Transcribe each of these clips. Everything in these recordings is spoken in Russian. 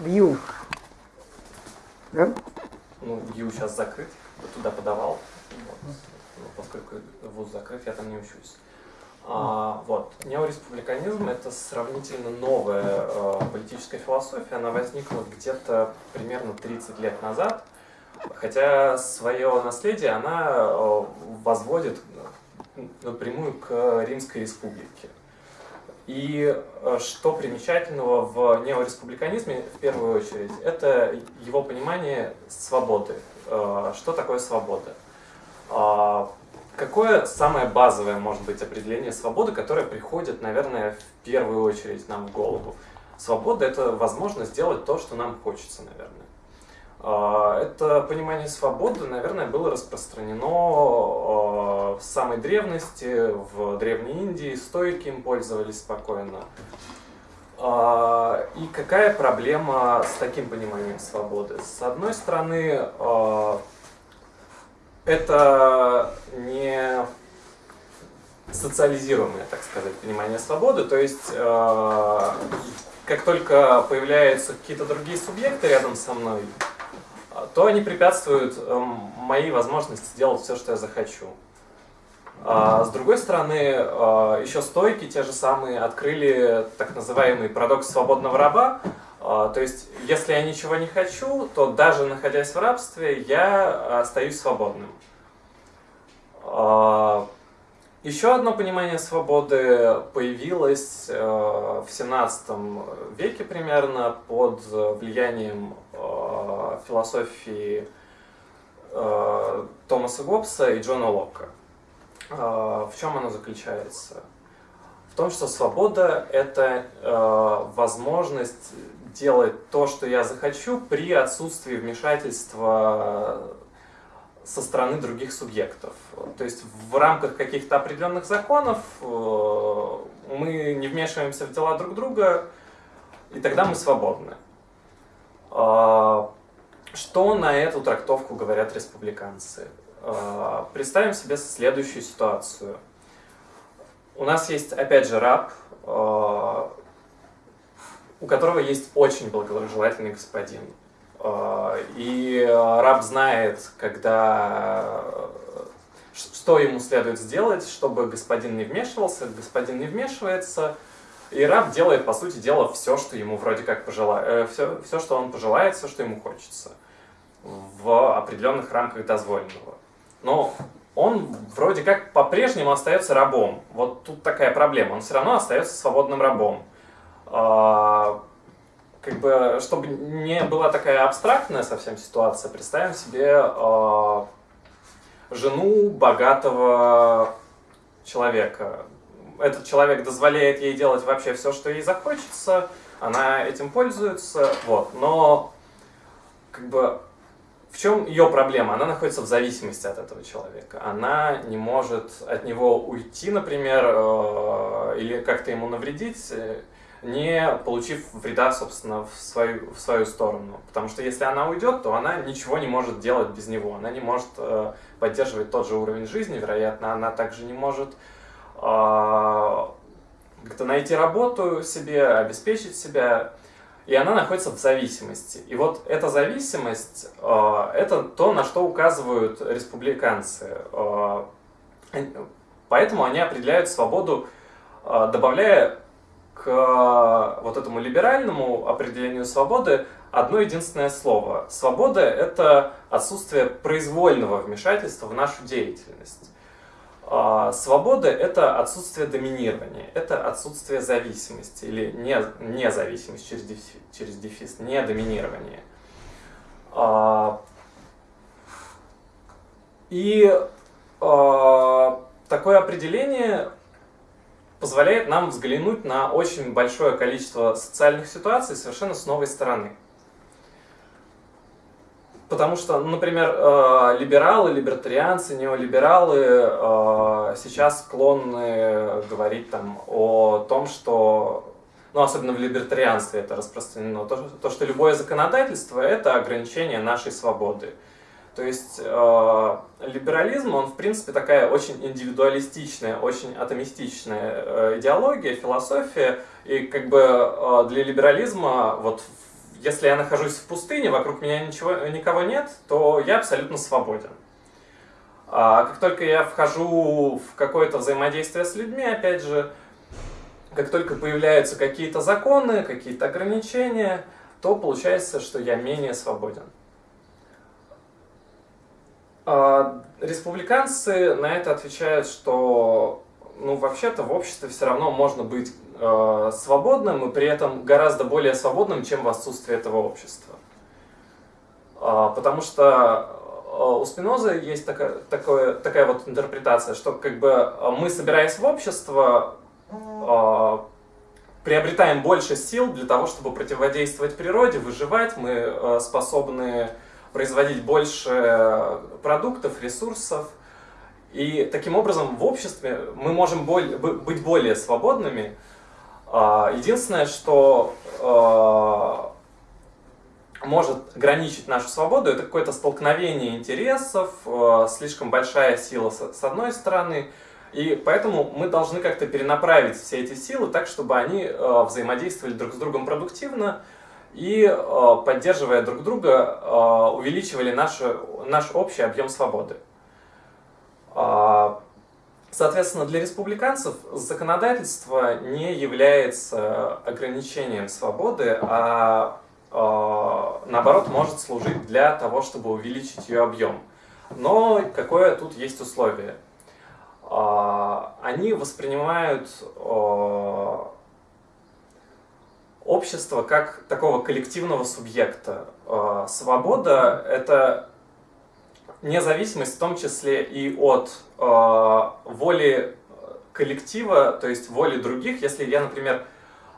Вью. Да? Ну, ю сейчас закрыт, я туда подавал. Вот. Ну, Поскольку вуз закрыт, я там не учусь. А, вот. Неореспубликанизм – это сравнительно новая э, политическая философия. Она возникла где-то примерно 30 лет назад. Хотя свое наследие она э, возводит напрямую к Римской республике. И э, что примечательного в неореспубликанизме, в первую очередь, это его понимание свободы. Э, Что такое свобода? А, Какое самое базовое может быть определение свободы, которое приходит, наверное, в первую очередь нам в голову? Свобода – это возможность сделать то, что нам хочется, наверное. А, Это понимание свободы, наверное, было распространено а, в самой древности, в Древней Индии, стойки им пользовались спокойно. А, И какая проблема с таким пониманием свободы? С одной стороны, это не социализируемое, так сказать, понимание свободы, то есть как только появляются какие-то другие субъекты рядом со мной, то они препятствуют э, моей возможности делать все, что я захочу. А с другой стороны, э, еще стойки те же самые открыли так называемый парадокс свободного раба, а, То есть, если я ничего не хочу, то даже находясь в рабстве, я остаюсь свободным. Еще одно понимание свободы появилось э, в 17 веке примерно под влиянием э, философии э, Томаса Гоббса и Джона Локка. В чем оно заключается? В том, что свобода – это возможность делать то, что я захочу, при отсутствии вмешательства со стороны других субъектов. То есть в рамках каких-то определенных законов э, мы не вмешиваемся в дела друг друга, и тогда мы свободны. А, Что на эту трактовку говорят республиканцы? А, Представим себе следующую ситуацию. У нас есть, опять же, раб, э, у которого есть очень благожелательный господин. Э, И раб знает, когда ш- что ему следует сделать, чтобы господин не вмешивался, господин не вмешивается, и раб делает, по сути дела, все, что ему вроде как пожелает, все, все, что он пожелает, все, что ему хочется, в определенных рамках дозволенного. Но он вроде как по-прежнему остается рабом. Вот тут такая проблема. Он все равно остается свободным рабом. Как бы, чтобы не была такая абстрактная совсем ситуация, представим себе а, жену богатого человека. Этот человек дозволяет ей делать вообще все, что ей захочется, она этим пользуется, вот. Но как бы в чем ее проблема? Она находится в зависимости от этого человека. Она не может от него уйти, например, э, или как-то ему навредить, э, не получив вреда, собственно, в свою, в свою сторону. Потому что если она уйдет, то она ничего не может делать без него. Она не может э, поддерживать тот же уровень жизни, вероятно, она также не может э, как-то найти работу себе, обеспечить себя. И она находится в зависимости. И вот эта зависимость э, это то, на что указывают республиканцы. Э, Поэтому они определяют свободу, э, добавляя к э, вот этому либеральному определению свободы одно единственное слово. Свобода – это отсутствие произвольного вмешательства в нашу деятельность. А, Свобода – это отсутствие доминирования, это отсутствие зависимости или не, независимость через дефис, через дефис, не доминирование. А, И а, такое определение позволяет нам взглянуть на очень большое количество социальных ситуаций совершенно с новой стороны. Потому что, например, э, либералы, либертарианцы, неолибералы э, сейчас склонны говорить там о том, что, ну, особенно в либертарианстве это распространено, то, то, что любое законодательство – это ограничение нашей свободы. То есть э, либерализм, он в принципе такая очень индивидуалистичная, очень атомистичная э, идеология, философия. И как бы э, для либерализма, вот если я нахожусь в пустыне, вокруг меня ничего, никого нет, то я абсолютно свободен. А как только я вхожу в какое-то взаимодействие с людьми, опять же, как только появляются какие-то законы, какие-то ограничения, то получается, что я менее свободен. А республиканцы на это отвечают, что ну, вообще-то в обществе все равно можно быть э, свободным и при этом гораздо более свободным, чем в отсутствии этого общества. Э, потому что у Спиноза есть такая, такое, такая вот интерпретация, что как бы мы, собираясь в общество, э, приобретаем больше сил для того, чтобы противодействовать природе, выживать, мы э, способны производить больше продуктов, ресурсов. И таким образом в обществе мы можем быть более свободными. А, единственное, что э, может ограничить нашу свободу, это какое-то столкновение интересов, э, слишком большая сила с одной стороны, и поэтому мы должны как-то перенаправить все эти силы так, чтобы они э, взаимодействовали друг с другом продуктивно, и, э, поддерживая друг друга, э, увеличивали наш, наш общий объем свободы. А, соответственно, для республиканцев законодательство не является ограничением свободы, а наоборот может служить для того, чтобы увеличить ее объем. Но какое тут есть условие? А, они воспринимают общество как такого коллективного субъекта. А, свобода — это независимость в том числе и от а, воли коллектива, то есть воли других. Если я, например,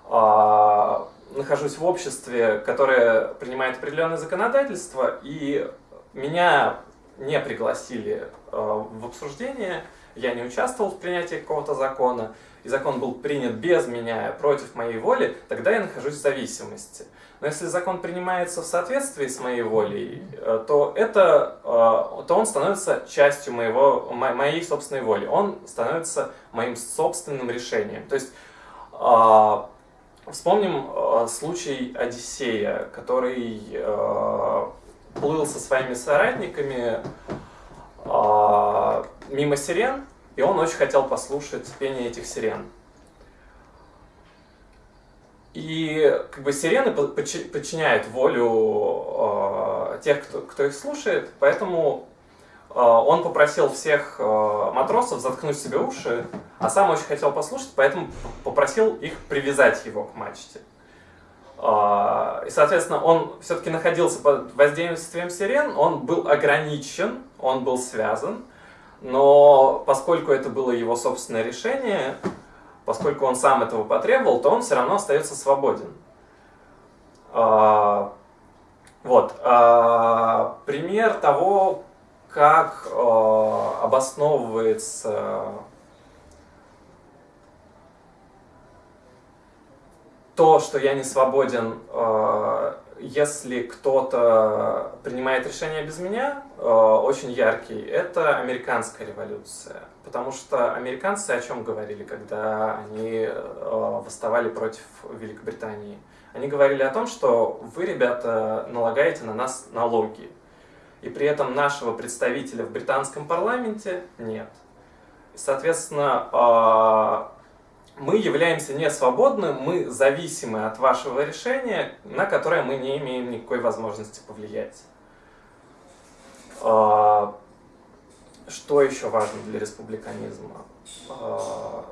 а, нахожусь в обществе, которое принимает определенное законодательство, и меня не пригласили в обсуждение, я не участвовал в принятии какого-то закона, и закон был принят без меня, против моей воли, тогда я нахожусь в зависимости. Но если закон принимается в соответствии с моей волей, э, то, это, э, то он становится частью моего, моей собственной воли. Он становится моим собственным решением. То есть э, вспомним случай Одиссея, который плыл со своими соратниками мимо сирен, и он очень хотел послушать пение этих сирен. И как бы сирены подчиняют волю э, тех, кто, кто их слушает, поэтому э, он попросил всех э, матросов заткнуть себе уши, а сам очень хотел послушать, поэтому попросил их привязать его к мачте. Э, и, соответственно, он все-таки находился под воздействием сирен, он был ограничен, он был связан, но поскольку это было его собственное решение, поскольку он сам этого потребовал, то он все равно остается свободен. А, вот. А, пример того, как а, обосновывается то, что я не свободен если кто-то принимает решение без меня, э, очень яркий, это американская революция. Потому что американцы о чем говорили, когда они э, восставали против Великобритании? Они говорили о том, что вы, ребята, налагаете на нас налоги. И при этом нашего представителя в британском парламенте нет. Соответственно, э, мы являемся не свободны, мы зависимы от вашего решения, на которое мы не имеем никакой возможности повлиять. А, что еще важно для республиканизма? А,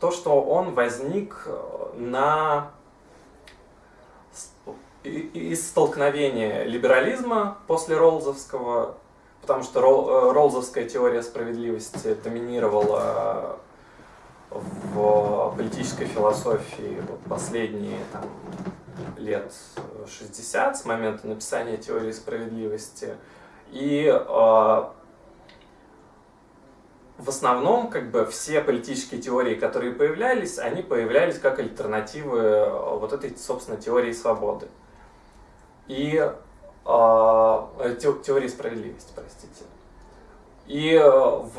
то, что он возник на из столкновения либерализма после Роллзовского, потому что э, Роллзовская теория справедливости доминировала в политической философии вот последние там, лет 60 с момента написания теории справедливости. И э, в основном как бы все политические теории, которые появлялись, они появлялись как альтернативы вот этой, собственно, теории свободы. И э, теории справедливости, простите. И в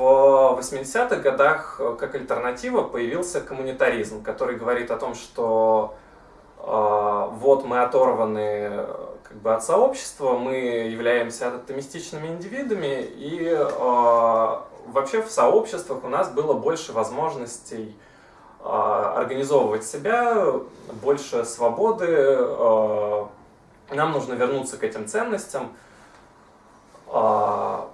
80-х годах как альтернатива появился коммунитаризм, который говорит о том, что вот мы оторваны как бы, от сообщества, мы являемся атомистичными индивидами, и вообще в сообществах у нас было больше возможностей организовывать себя, больше свободы, нам нужно вернуться к этим ценностям. А,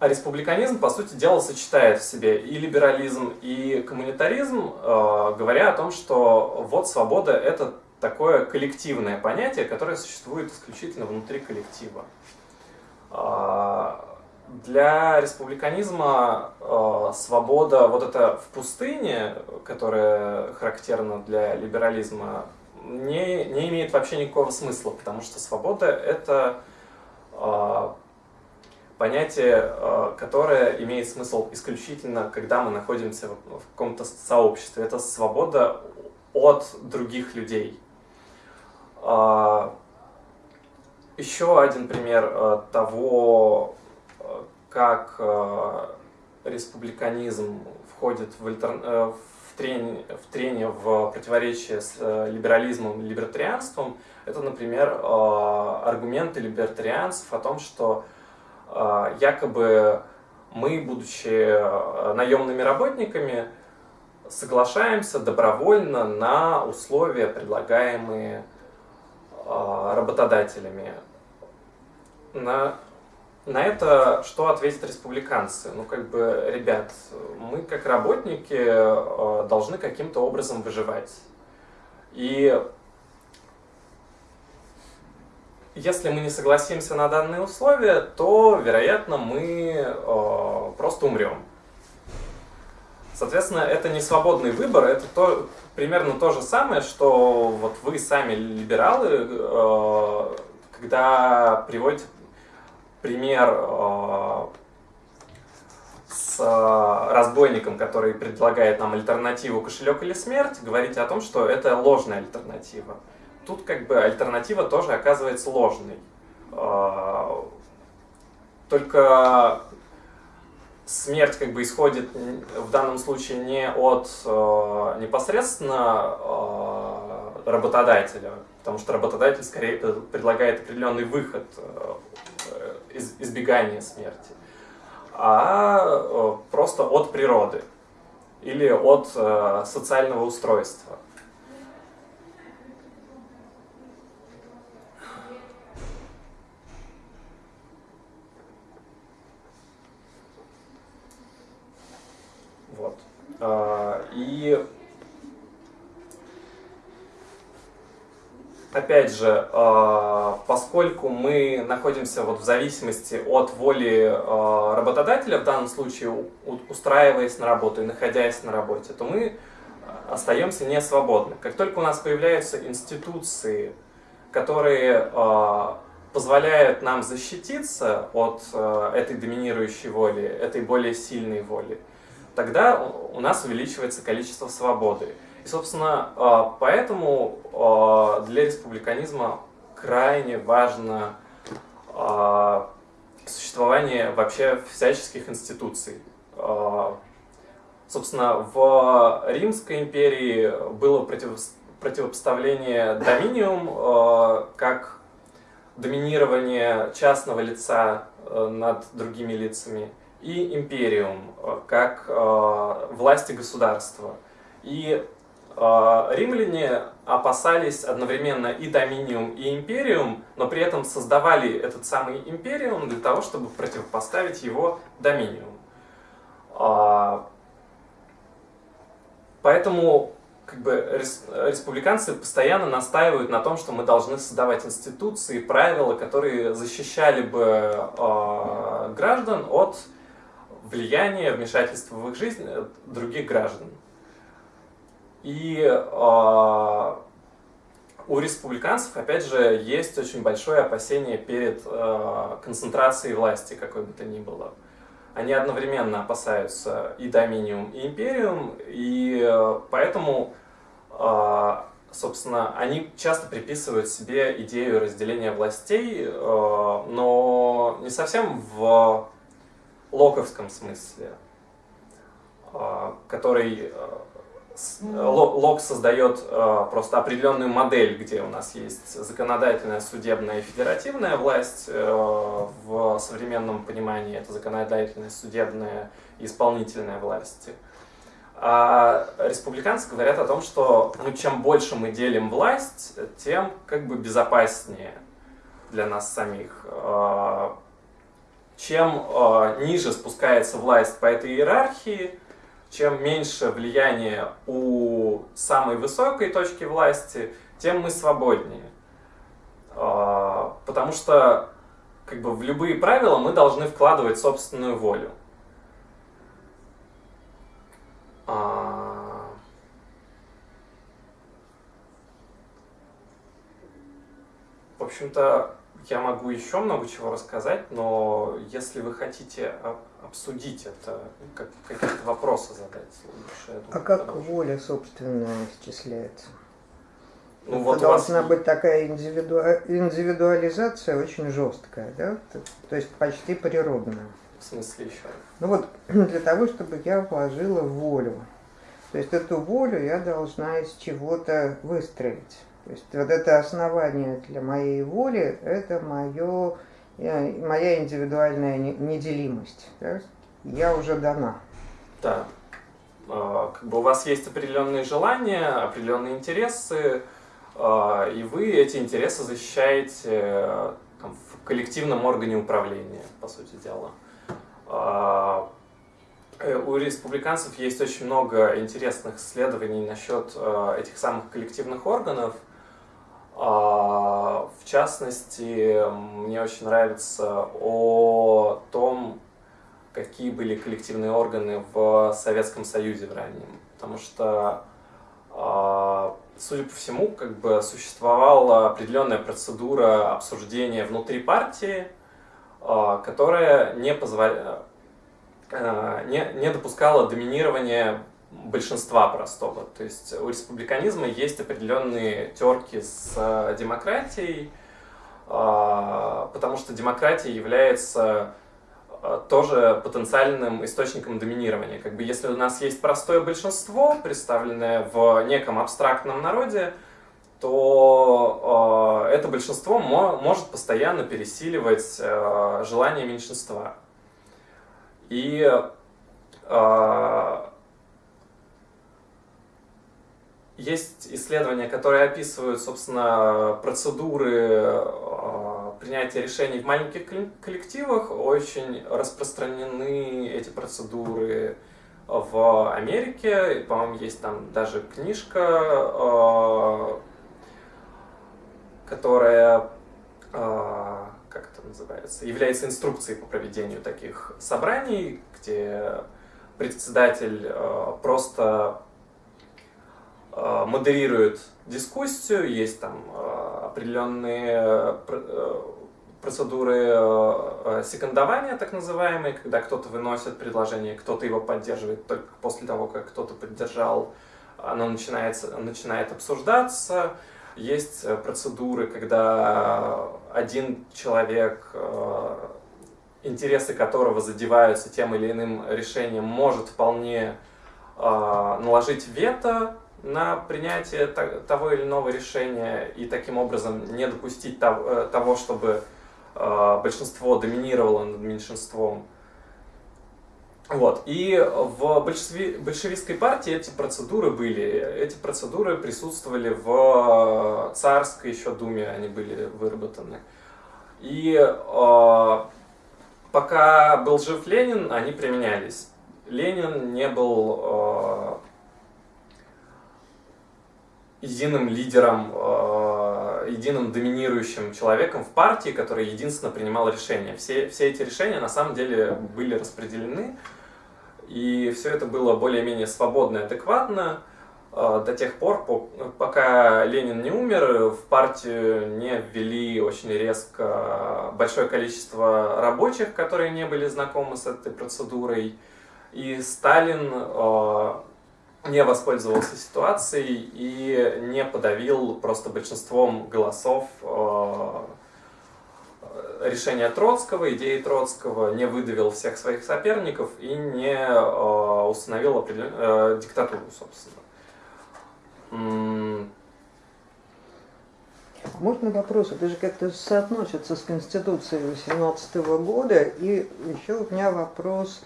а республиканизм, по сути дела, сочетает в себе и либерализм, и коммунитаризм, а, говоря о том, что вот свобода – это такое коллективное понятие, которое существует исключительно внутри коллектива. А, для республиканизма свобода, вот это в пустыне, которая характерна для либерализма, не, не имеет вообще никакого смысла, потому что свобода – это э, понятие, э, которое имеет смысл исключительно, когда мы находимся в, в каком-то сообществе. Это свобода от других людей. А, еще один пример э, того, как э, республиканизм входит в, альтер... э, трение, в трение в противоречие с либерализмом и либертарианством, это, например, аргументы либертарианцев о том, что якобы мы, будучи наемными работниками, соглашаемся добровольно на условия, предлагаемые работодателями. На на это что ответят республиканцы? Ну, как бы, ребят, мы как работники э, должны каким-то образом выживать. И если мы не согласимся на данные условия, то, вероятно, мы э, просто умрем. Соответственно, это не свободный выбор, это то, примерно то же самое, что вот вы сами либералы, э, когда приводите пример э, с э, разбойником, который предлагает нам альтернативу кошелек или смерть, говорите о том, что это ложная альтернатива. Тут как бы альтернатива тоже оказывается ложной. Э, только смерть как бы исходит в данном случае не от непосредственно работодателя, потому что работодатель скорее предлагает определенный выход избегания смерти, а просто от природы или от социального устройства. Вот. А, и опять же, а, поскольку мы находимся вот в зависимости от воли а, работодателя, в данном случае устраиваясь на работу и находясь на работе, то мы остаемся не свободны. Как только у нас появляются институции, которые а, позволяют нам защититься от этой доминирующей воли, этой более сильной воли, тогда у нас увеличивается количество свободы. И, собственно, а, поэтому а, для республиканизма крайне важно а, существование вообще всяческих институций. Собственно, в Римской империи было противопоставление доминиум как доминирование частного лица над другими лицами и империум как власти государства. И а, римляне опасались одновременно и доминиум, и империум, но при этом создавали этот самый империум для того, чтобы противопоставить его доминиум. А, поэтому как бы, республиканцы постоянно настаивают на том, что мы должны создавать институции, правила, которые защищали бы э, граждан от влияния, вмешательства в их жизнь других граждан. И э, у республиканцев, опять же, есть очень большое опасение перед э, концентрацией власти, какой бы то ни было. Они одновременно опасаются и доминиум, и империум, и э, поэтому э, собственно, они часто приписывают себе идею разделения властей, э, но не совсем в локовском смысле, э, который Лок создает просто определенную модель, где у нас есть законодательная, судебная и федеративная власть. В современном понимании это законодательная, судебная и исполнительная власти. А республиканцы говорят о том, что ну, чем больше мы делим власть, тем как бы безопаснее для нас самих. Чем а, ниже спускается власть по этой иерархии, чем меньше влияния у самой высокой точки власти, тем мы свободнее. А, потому что как бы в любые правила мы должны вкладывать собственную волю. А, в общем-то, я могу еще много чего рассказать, но если вы хотите обсудить это, как, какие-то вопросы задать, лучше, А как воля, собственно, исчисляется? Ну, это вот должна вас... быть такая индивиду... индивидуализация очень жесткая, да? То есть почти природная. В смысле еще? Ну вот, для того, чтобы я вложила волю. То есть эту волю я должна из чего-то выстроить. То есть вот это основание для моей воли, это мое, моя индивидуальная неделимость. Да? Я уже дана. Да. А, как бы у вас есть определенные желания, определенные интересы, а, и вы эти интересы защищаете там, в коллективном органе управления, по сути дела. А, э, у республиканцев есть очень много интересных исследований насчет э, этих самых коллективных органов. А, в частности, мне очень нравится о том, какие были коллективные органы в Советском Союзе в раннем. Потому что, а, судя по всему, как бы существовала определенная процедура обсуждения внутри партии, а, которая не, позволя... Не, не допускала доминирования большинства простого. То есть у республиканизма есть определенные терки с а, демократией, потому что демократия является тоже потенциальным источником доминирования. Как бы если у нас есть простое большинство, представленное в неком абстрактном народе, то э, это большинство мо может постоянно пересиливать э, желание меньшинства. И э, есть исследования, которые описывают, собственно, процедуры э, принятия решений в маленьких коллективах. Очень распространены эти процедуры в Америке. По-моему, есть там даже книжка э, которая, а, как это называется, является инструкцией по проведению таких собраний, где председатель а, просто а, модерирует дискуссию, есть там определенные процедуры секондования, так называемые, когда кто-то выносит предложение, кто-то его поддерживает только после того, как кто-то поддержал, оно начинается, начинает обсуждаться, есть э, процедуры, когда один человек, э, интересы которого задеваются тем или иным решением, может вполне э, наложить вето на принятие того или иного решения и таким образом не допустить того, чтобы большинство доминировало над меньшинством. Вот. И в большеви... большевистской партии эти процедуры были. Эти процедуры присутствовали в царской еще думе, они были выработаны. И э, пока был жив Ленин, они применялись. Ленин не был э, единым лидером, э, единым доминирующим человеком в партии, который единственно принимал решения. Все, все эти решения на самом деле были распределены и все это было более-менее свободно и адекватно э, до тех пор, пока Ленин не умер, в партию не ввели очень резко большое количество рабочих, которые не были знакомы с этой процедурой. И Сталин э, не воспользовался ситуацией и не подавил просто большинством голосов э, решения Троцкого, идеи Троцкого, не выдавил всех своих соперников и не э, установил э, диктатуру, собственно. Можно вопрос? Это же как-то соотносится с Конституцией 18 года. И еще у меня вопрос,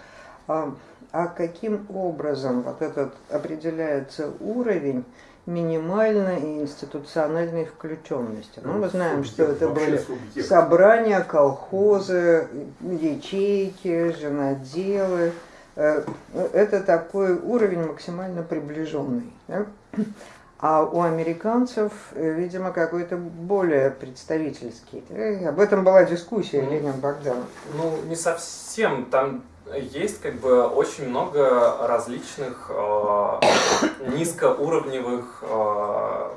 а, а каким образом вот этот определяется уровень минимальной и институциональной включенности. Ну, мы знаем, что это были собрания, колхозы, ячейки, женоделы. Э, это такой уровень максимально приближенный. Да? А у американцев, э, видимо, какой-то более представительский. Об этом была дискуссия Ленин Богданов. Ну, не совсем. Там есть как бы очень много различных э, низкоуровневых э,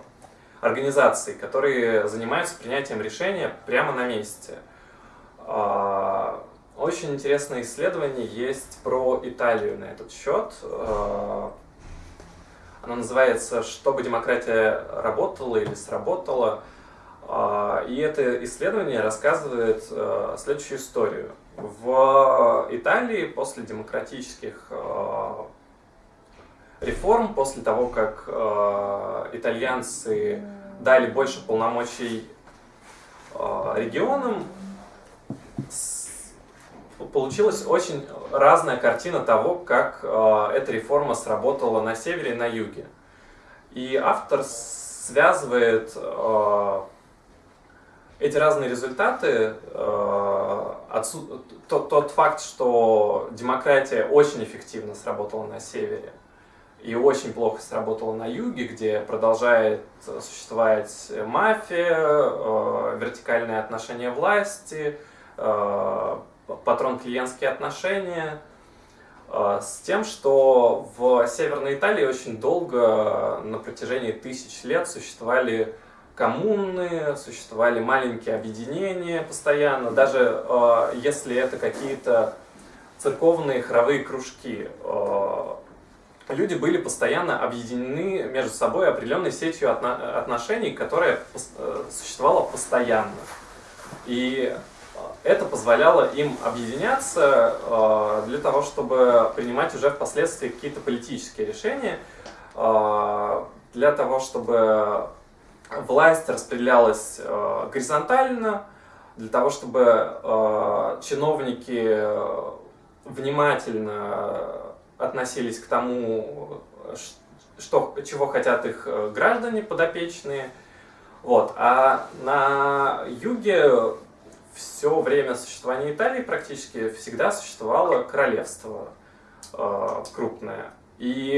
организаций, которые занимаются принятием решения прямо на месте. Э, очень интересное исследование есть про Италию на этот счет. Э, оно называется «Чтобы демократия работала или сработала». Э, и это исследование рассказывает э, следующую историю – в Италии после демократических э, реформ, после того, как э, итальянцы дали больше полномочий э, регионам, получилась очень разная картина того, как эта реформа сработала на севере и на юге. И автор связывает эти разные результаты, э, отсу... тот, тот факт, что демократия очень эффективно сработала на севере и очень плохо сработала на юге, где продолжает существовать мафия, э, вертикальные отношения власти, э, патрон-клиентские отношения, с тем, что в Северной Италии очень долго, на протяжении тысяч лет, существовали коммуны, существовали маленькие объединения постоянно, даже э, если это какие-то церковные хоровые кружки. Э, люди были постоянно объединены между собой определенной сетью отно отношений, которая э, существовала постоянно. И это позволяло им объединяться э, для того, чтобы принимать уже впоследствии какие-то политические решения, э, для того, чтобы власть распределялась э, горизонтально, для того, чтобы э, чиновники э, внимательно относились к тому, что, чего хотят их граждане подопечные. Вот. А на юге все время существования Италии практически всегда существовало королевство крупное. И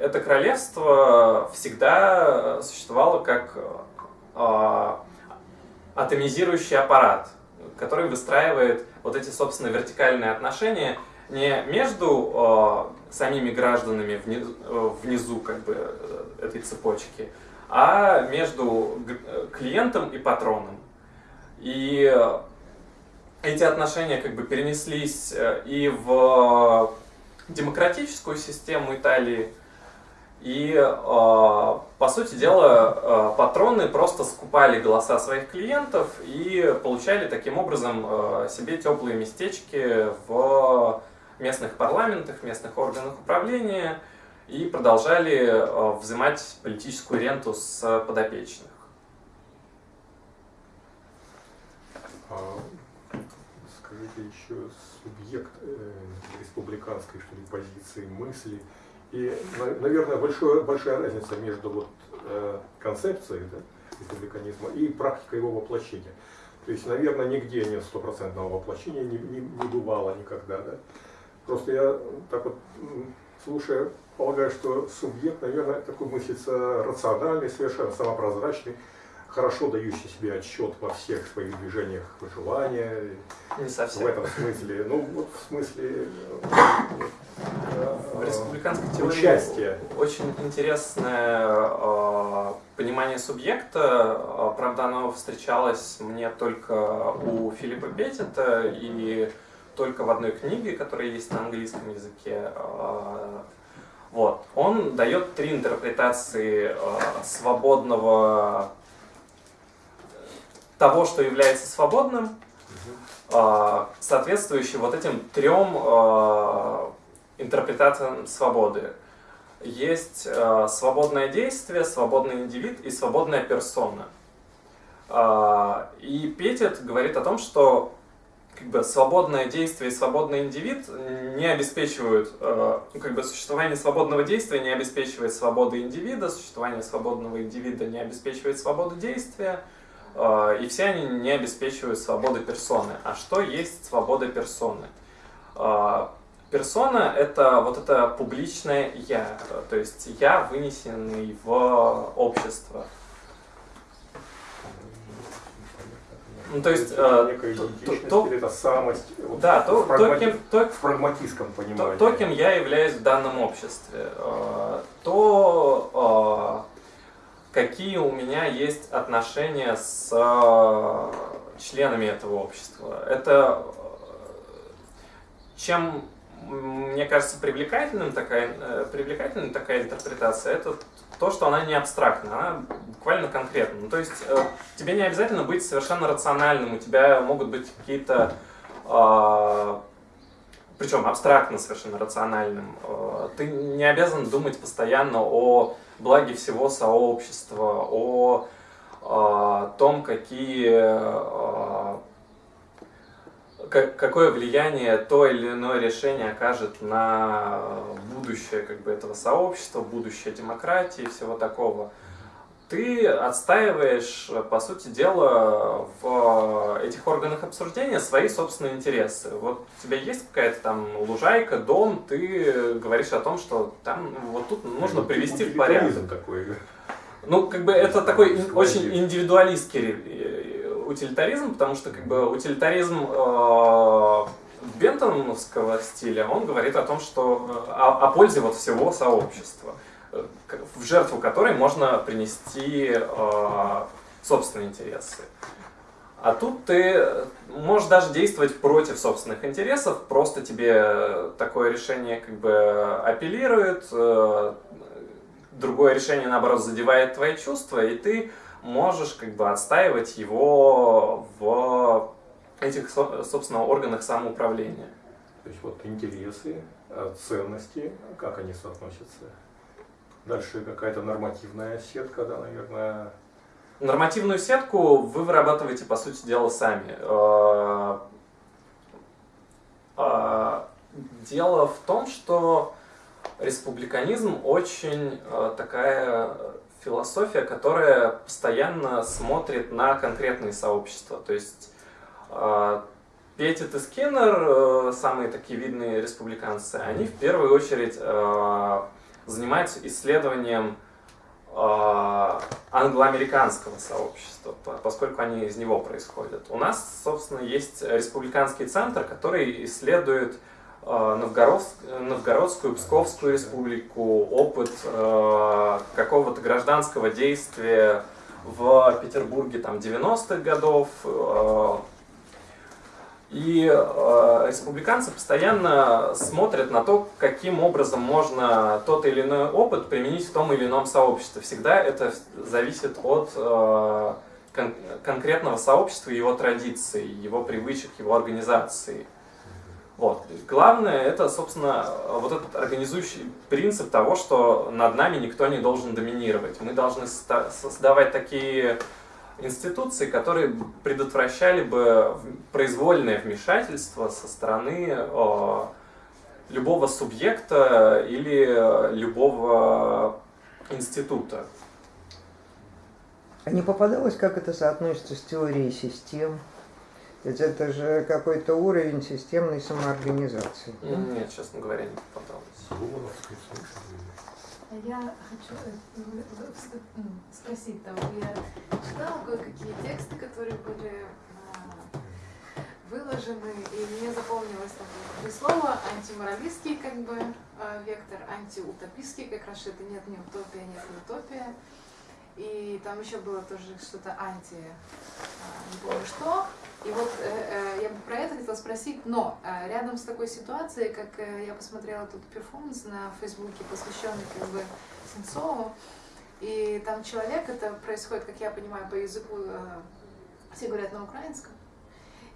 это королевство всегда существовало как э, атомизирующий аппарат, который выстраивает вот эти, собственно, вертикальные отношения не между э, самими гражданами внизу, внизу как бы, этой цепочки, а между клиентом и патроном. И эти отношения как бы перенеслись э, и в демократическую систему Италии. И, э, по сути дела, э, патроны просто скупали голоса своих клиентов и получали таким образом э, себе теплые местечки в местных парламентах, местных органах управления и продолжали взимать политическую ренту с подопечных. А, скажите еще субъект республиканской что ли, позиции, мысли. И, наверное, большое, большая разница между вот, э, концепцией да, республиканизма и практикой его воплощения. То есть, наверное, нигде нет стопроцентного воплощения, не, не, не бывало никогда. Да? Просто я так вот, слушая, полагаю, что субъект, наверное, такой мыслится рациональный, совершенно самопрозрачный, хорошо дающий себе отчет во всех своих движениях желания. Не совсем. В этом смысле, ну вот в смысле в республиканской теории участия. очень интересное э, понимание субъекта. А, правда, оно встречалось мне только у Филиппа Петтета и только в одной книге, которая есть на английском языке. Вот. Он дает три интерпретации э, свободного того, что является свободным, э, соответствующий вот этим трем э, интерпретациям свободы. Есть э, свободное действие, свободный индивид и свободная персона. И Петит говорит о том, что как бы свободное действие и свободный индивид не обеспечивают, ну, как бы существование свободного действия не обеспечивает свободы индивида, существование свободного индивида не обеспечивает свободу действия, и все они не обеспечивают свободы персоны. А что есть свобода персоны? Э, персона — это вот это публичное «я», то есть «я», вынесенный в общество. Ну, то есть, э, некая то, то, это самость, вот, да, то, в, прагмати... то, кем, то, в прагматистском понимании. То, то, кем я являюсь в данном обществе, то какие у меня есть отношения с э, членами этого общества. Это чем мне кажется привлекательным такая, э, привлекательной такая интерпретация, это то, что она не абстрактна, она буквально конкретна. Ну, то есть э, тебе не обязательно быть совершенно рациональным, у тебя могут быть какие-то, э, причем абстрактно совершенно рациональным. Э, ты не обязан думать постоянно о благе всего сообщества, о э, том, какие э, какое влияние то или иное решение окажет на будущее как бы, этого сообщества, будущее демократии и всего такого. Ты отстаиваешь, по сути дела, в этих органах обсуждения свои собственные интересы. Вот у тебя есть какая-то там лужайка, дом, ты говоришь о том, что там вот тут нужно привести в порядок. такой. Ну, как бы это такой очень индивидуалистский утилитаризм, потому что как бы утилитаризм э, бентоновского стиля, он говорит о том, что э, о, о пользе вот всего сообщества, э, в жертву которой можно принести э, собственные интересы. А тут ты можешь даже действовать против собственных интересов, просто тебе такое решение как бы апеллирует, э, другое решение, наоборот, задевает твои чувства, и ты можешь как бы отстаивать его в этих, собственно, органах самоуправления. То есть вот интересы, э, ценности, как они соотносятся? Дальше какая-то нормативная сетка, да, наверное. Нормативную сетку вы вырабатываете, по сути дела, сами. Э, э, дело в том, что республиканизм очень такая философия, которая постоянно смотрит на конкретные сообщества. То есть Петит и Скиннер, э, самые такие видные республиканцы, они в первую очередь занимаются исследованием э, англоамериканского сообщества, поскольку они из него происходят. У нас, собственно, есть республиканский центр, который исследует Э, Новгородскую, Псковскую республику, опыт э, какого-то гражданского действия в Петербурге там 90-х годов. Э, и республиканцы постоянно смотрят на то, каким образом можно тот или иной опыт применить в том или ином сообществе. Всегда это зависит от конкретного сообщества, его традиций, его привычек, его организации. Вот. Главное, это, собственно, вот этот организующий принцип того, что над нами никто не должен доминировать. Мы должны создавать такие институции, которые предотвращали бы произвольное вмешательство со стороны любого субъекта или любого института. А не попадалось, как это соотносится с теорией систем? Ведь это же какой-то уровень системной самоорганизации. Нет, честно говоря, не попадалось. А я хочу э, спросить, там, я читала кое-какие тексты, которые были а, выложены, и мне запомнилось там три слова антиморалистский как бы а, вектор, антиутопистский, как раз это нет ни утопия, нет ни утопия. И там еще было тоже что-то анти, а, не помню что, И вот э, э, я бы про это хотела спросить, но э, рядом с такой ситуацией, как э, я посмотрела тут перформанс на Фейсбуке, посвященный как бы Сенцову, и там человек, это происходит, как я понимаю, по языку, э, все говорят на украинском,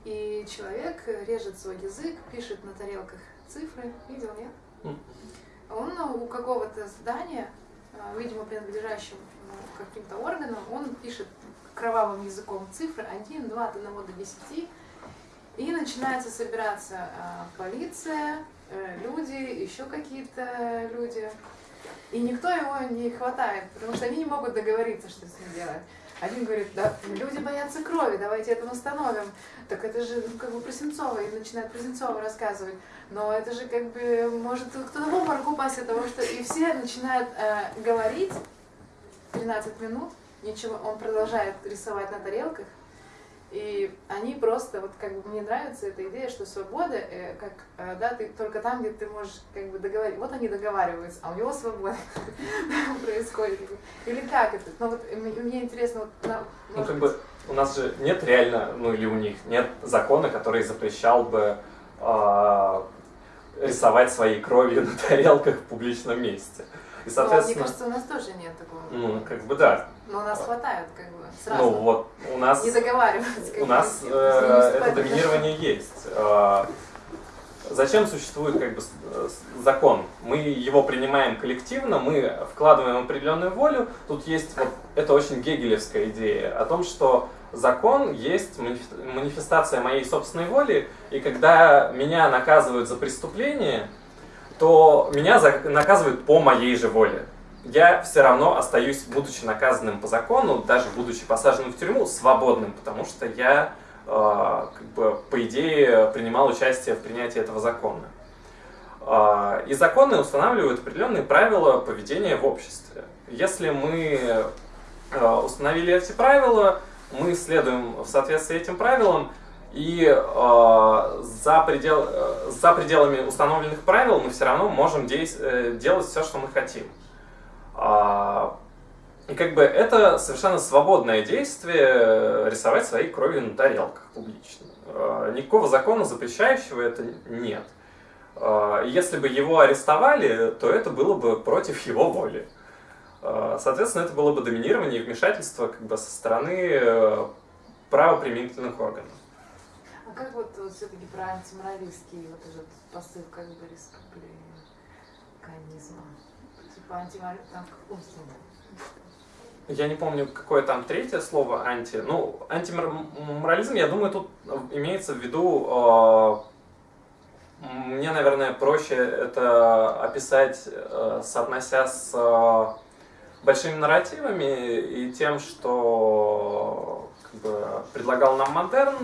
и человек режет свой язык, пишет на тарелках цифры, видел, нет? Он у какого-то здания, э, видимо, принадлежащего каким-то органам, он пишет кровавым языком цифры 1, 2, от 1 до 10. И начинается собираться э, полиция, э, люди, еще какие-то люди. И никто его не хватает, потому что они не могут договориться, что с ним делать. Один говорит, да, люди боятся крови, давайте это восстановим. Так это же ну, как бы про Сенцова, и начинает про Сенцова рассказывать. Но это же как бы может кто-то в обморок упасть от того, что... И все начинают э, говорить 13 минут, ничего, он продолжает рисовать на тарелках, и они просто, вот как бы мне нравится эта идея, что свобода, э, как, э, да, ты только там, где ты можешь как бы договорить. Вот они договариваются, а у него свобода происходит. Или как это? Ну вот мне интересно, вот, ну как бы у нас же нет реально, ну или у них нет закона, который запрещал бы э, рисовать своей кровью на тарелках в публичном месте. И, соответственно, ну, мне кажется, у нас тоже нет такого. Ну, как бы да. Но у нас хватает, как бы, сразу. Ну, вот, у нас... Не договариваться. У нас э, это доминирование есть. Э, зачем существует как бы закон? Мы его принимаем коллективно, мы вкладываем определенную волю. Тут есть вот это очень гегелевская идея о том, что закон есть манифестация моей собственной воли, и когда меня наказывают за преступление, то меня наказывают по моей же воле. Я все равно остаюсь, будучи наказанным по закону, даже будучи посаженным в тюрьму, свободным, потому что я, э, как бы, по идее, принимал участие в принятии этого закона. Э, и законы устанавливают определенные правила поведения в обществе. Если мы э, установили эти правила, мы следуем в соответствии этим правилам, и э, за, предел, э, за пределами установленных правил мы все равно можем действ, э, делать все, что мы хотим. Э, и как бы это совершенно свободное действие э, рисовать своей кровью на тарелках публично. Э, никакого закона, запрещающего это нет. Э, если бы его арестовали, то это было бы против его воли. Э, соответственно, это было бы доминирование и вмешательство как бы, со стороны э, правоприменительных органов как вот, вот все-таки про антиморалистский вот этот посыл как бы республиканизма? Типа антиморализм, там в Я не помню, какое там третье слово анти. Ну, антиморализм, я думаю, тут имеется в виду... Э, мне, наверное, проще это описать, э, соотнося с э, большими нарративами и тем, что как бы, предлагал нам модерн,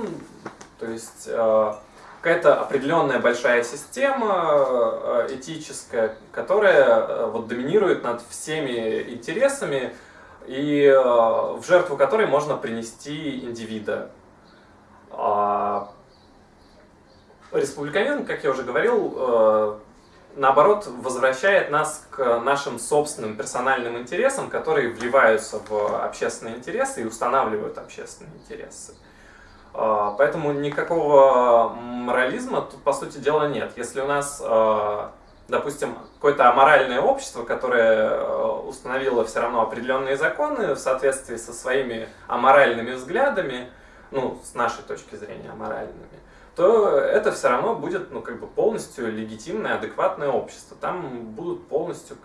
то есть э, какая-то определенная большая система э, этическая, которая э, вот доминирует над всеми интересами и в жертву которой можно принести индивида. А, республиканизм, как я уже говорил, наоборот, возвращает нас к нашим собственным персональным интересам, которые вливаются в общественные интересы и устанавливают общественные интересы. А, поэтому никакого морализма тут, по сути дела, нет. Если у нас, а, допустим, какое-то аморальное общество, которое а, установило все равно определенные законы в соответствии со своими аморальными взглядами, ну, с нашей точки зрения аморальными, то это все равно будет ну, как бы полностью легитимное, адекватное общество. Там будут полностью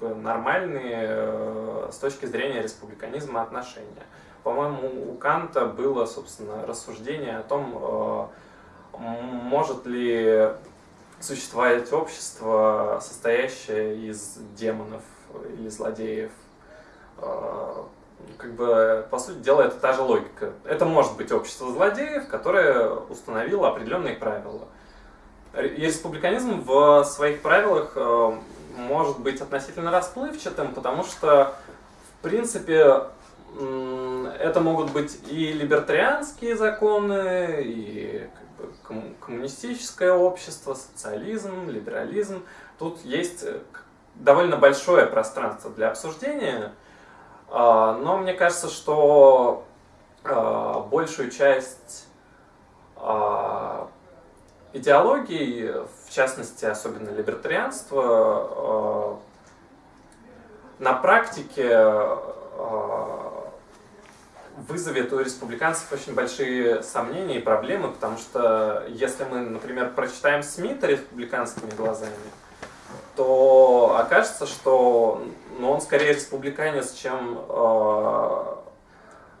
как бы, нормальные э, с точки зрения республиканизма отношения. По-моему, у Канта было, собственно, рассуждение о том, э, может ли существовать общество, состоящее из демонов или злодеев. Э, как бы, по сути дела, это та же логика. Это может быть общество злодеев, которое установило определенные правила. И республиканизм в своих правилах э, может быть относительно расплывчатым, потому что, в принципе, это могут быть и либертарианские законы, и как бы, коммунистическое общество, социализм, либерализм. Тут есть э, довольно большое пространство для обсуждения, а, но мне кажется, что а, большую часть идеологий, в частности, особенно либертарианство, на практике вызовет у республиканцев очень большие сомнения и проблемы, потому что если мы, например, прочитаем Смита республиканскими глазами, то окажется, что ну, он скорее республиканец, чем э,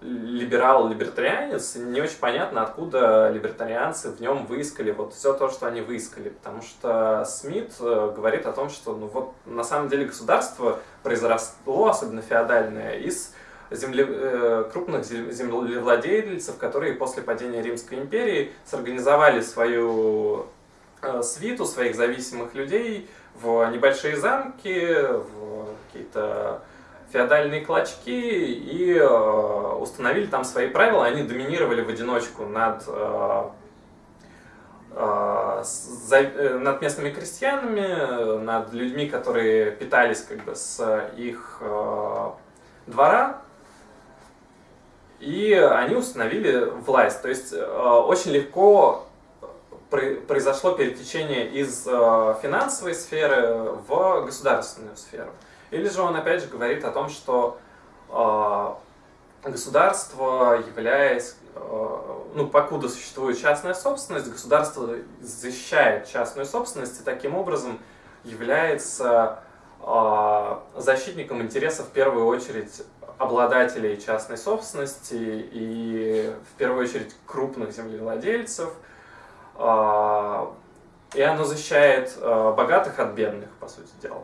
либерал-либертарианец. Не очень понятно, откуда либертарианцы в нем выискали вот все то, что они выискали. Потому что Смит э, говорит о том, что ну, вот, на самом деле государство произросло, особенно феодальное, из земле, э, крупных землевладельцев, которые после падения Римской империи сорганизовали свою э, свиту своих зависимых людей в небольшие замки, в какие-то феодальные клочки и э, установили там свои правила. Они доминировали в одиночку над, над местными крестьянами, над людьми, которые питались как бы с их двора, и они установили власть. То есть э, очень легко произошло перетечение из э, финансовой сферы в государственную сферу. Или же он опять же говорит о том, что э, государство, являясь, ну, покуда существует частная собственность, государство защищает частную собственность и таким образом является защитником интересов в первую очередь обладателей частной собственности и в первую очередь крупных землевладельцев. А, и оно защищает а, богатых от бедных, по сути дела.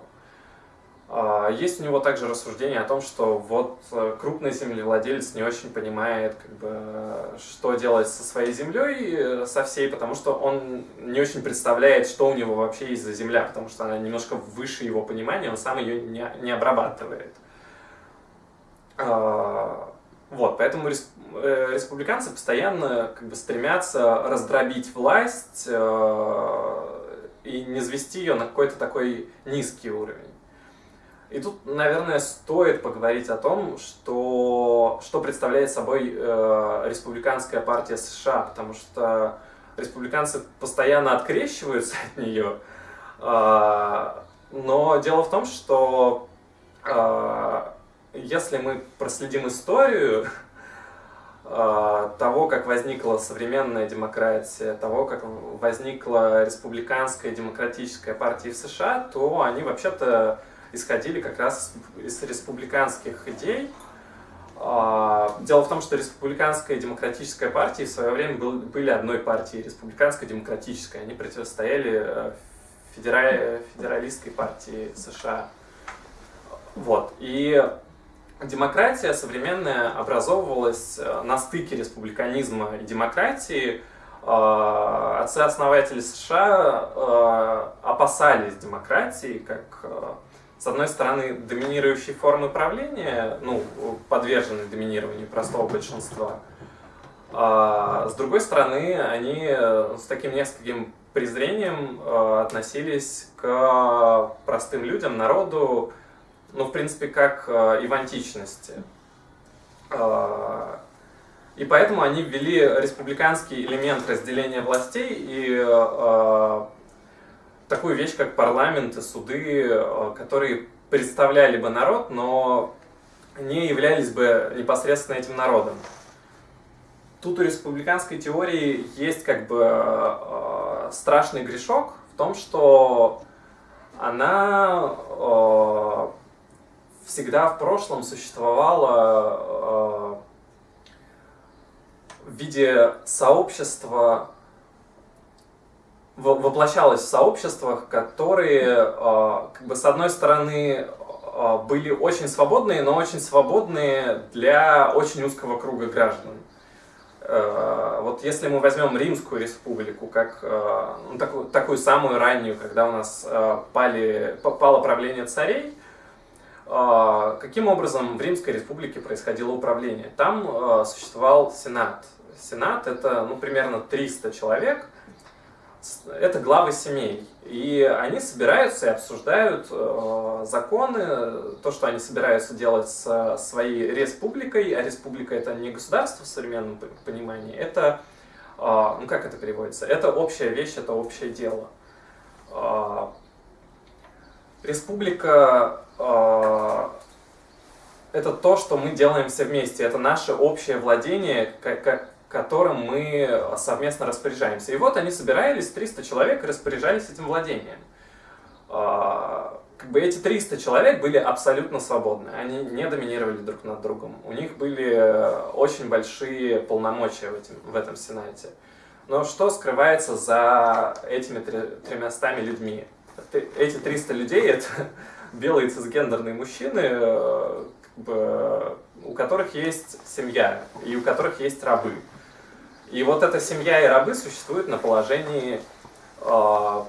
А, есть у него также рассуждение о том, что вот э, крупный землевладелец не очень понимает, как бы, что делать со своей землей, э, со всей, потому что он не очень представляет, что у него вообще есть за земля, потому что она немножко выше его понимания, он сам ее не, не обрабатывает. Вот, поэтому э, республиканцы постоянно как бы стремятся раздробить власть э, и не звести ее на какой-то такой низкий уровень. И тут, наверное, стоит поговорить о том, что, что представляет собой э, республиканская партия США, потому что республиканцы постоянно открещиваются от нее. Э, но дело в том, что э, если мы проследим историю а, того, как возникла современная демократия, того, как возникла республиканская демократическая партия в США, то они вообще-то исходили как раз из республиканских идей. А, дело в том, что республиканская демократическая партии в свое время были одной партией, республиканской демократической. Они противостояли э, федералистской партии США. Вот. И демократия современная образовывалась э, на стыке республиканизма и демократии. Э, отцы-основатели США э, опасались демократии как, с одной стороны, доминирующей формы правления, ну, подверженной доминированию простого большинства, а с другой стороны, они с таким нескольким презрением относились к простым людям, народу, ну, в принципе, как э, и в античности. Э, и поэтому они ввели республиканский элемент разделения властей и э, такую вещь, как парламент и суды, которые представляли бы народ, но не являлись бы непосредственно этим народом. Тут у республиканской теории есть как бы страшный грешок в том, что она всегда в прошлом существовало э, в виде сообщества, воплощалось в сообществах, которые, э, как бы, с одной стороны, э, были очень свободные, но очень свободные для очень узкого круга граждан. Вот если мы возьмем Римскую республику, как ну, такую, такую самую раннюю, когда у нас пали, пало правление царей, каким образом в Римской республике происходило управление? Там а, существовал Сенат. Сенат это ну, примерно 300 человек, это главы семей. И они собираются и обсуждают э, законы, то, что они собираются делать со своей республикой, а республика это не государство в современном понимании, это А, ну как это переводится? Это общая вещь, это общее дело. А, республика а, это то, что мы делаем все вместе, это наше общее владение, которым мы совместно распоряжаемся. И вот они собирались, 300 человек, распоряжались этим владением. Как бы эти 300 человек были абсолютно свободны, они не доминировали друг над другом. У них были очень большие полномочия в, этом в этом Сенате. Но что скрывается за этими тремястами людьми? Эти 300 людей — это белые цисгендерные мужчины, э, как бы, у которых есть семья и у которых есть рабы. И вот эта семья и рабы существуют на положении э,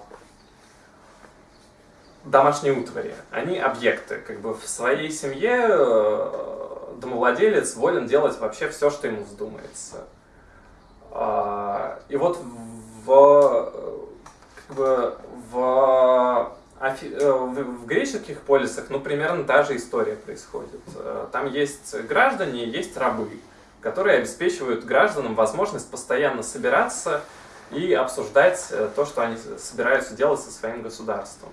домашней утвари. Они объекты. Как бы в своей семье э, домовладелец волен делать вообще все, что ему вздумается. Э, и вот в, как бы, в а в греческих полисах, ну, примерно та же история происходит. Э, там есть граждане, есть рабы, которые обеспечивают гражданам возможность постоянно собираться и обсуждать э, то, что они собираются делать со своим государством.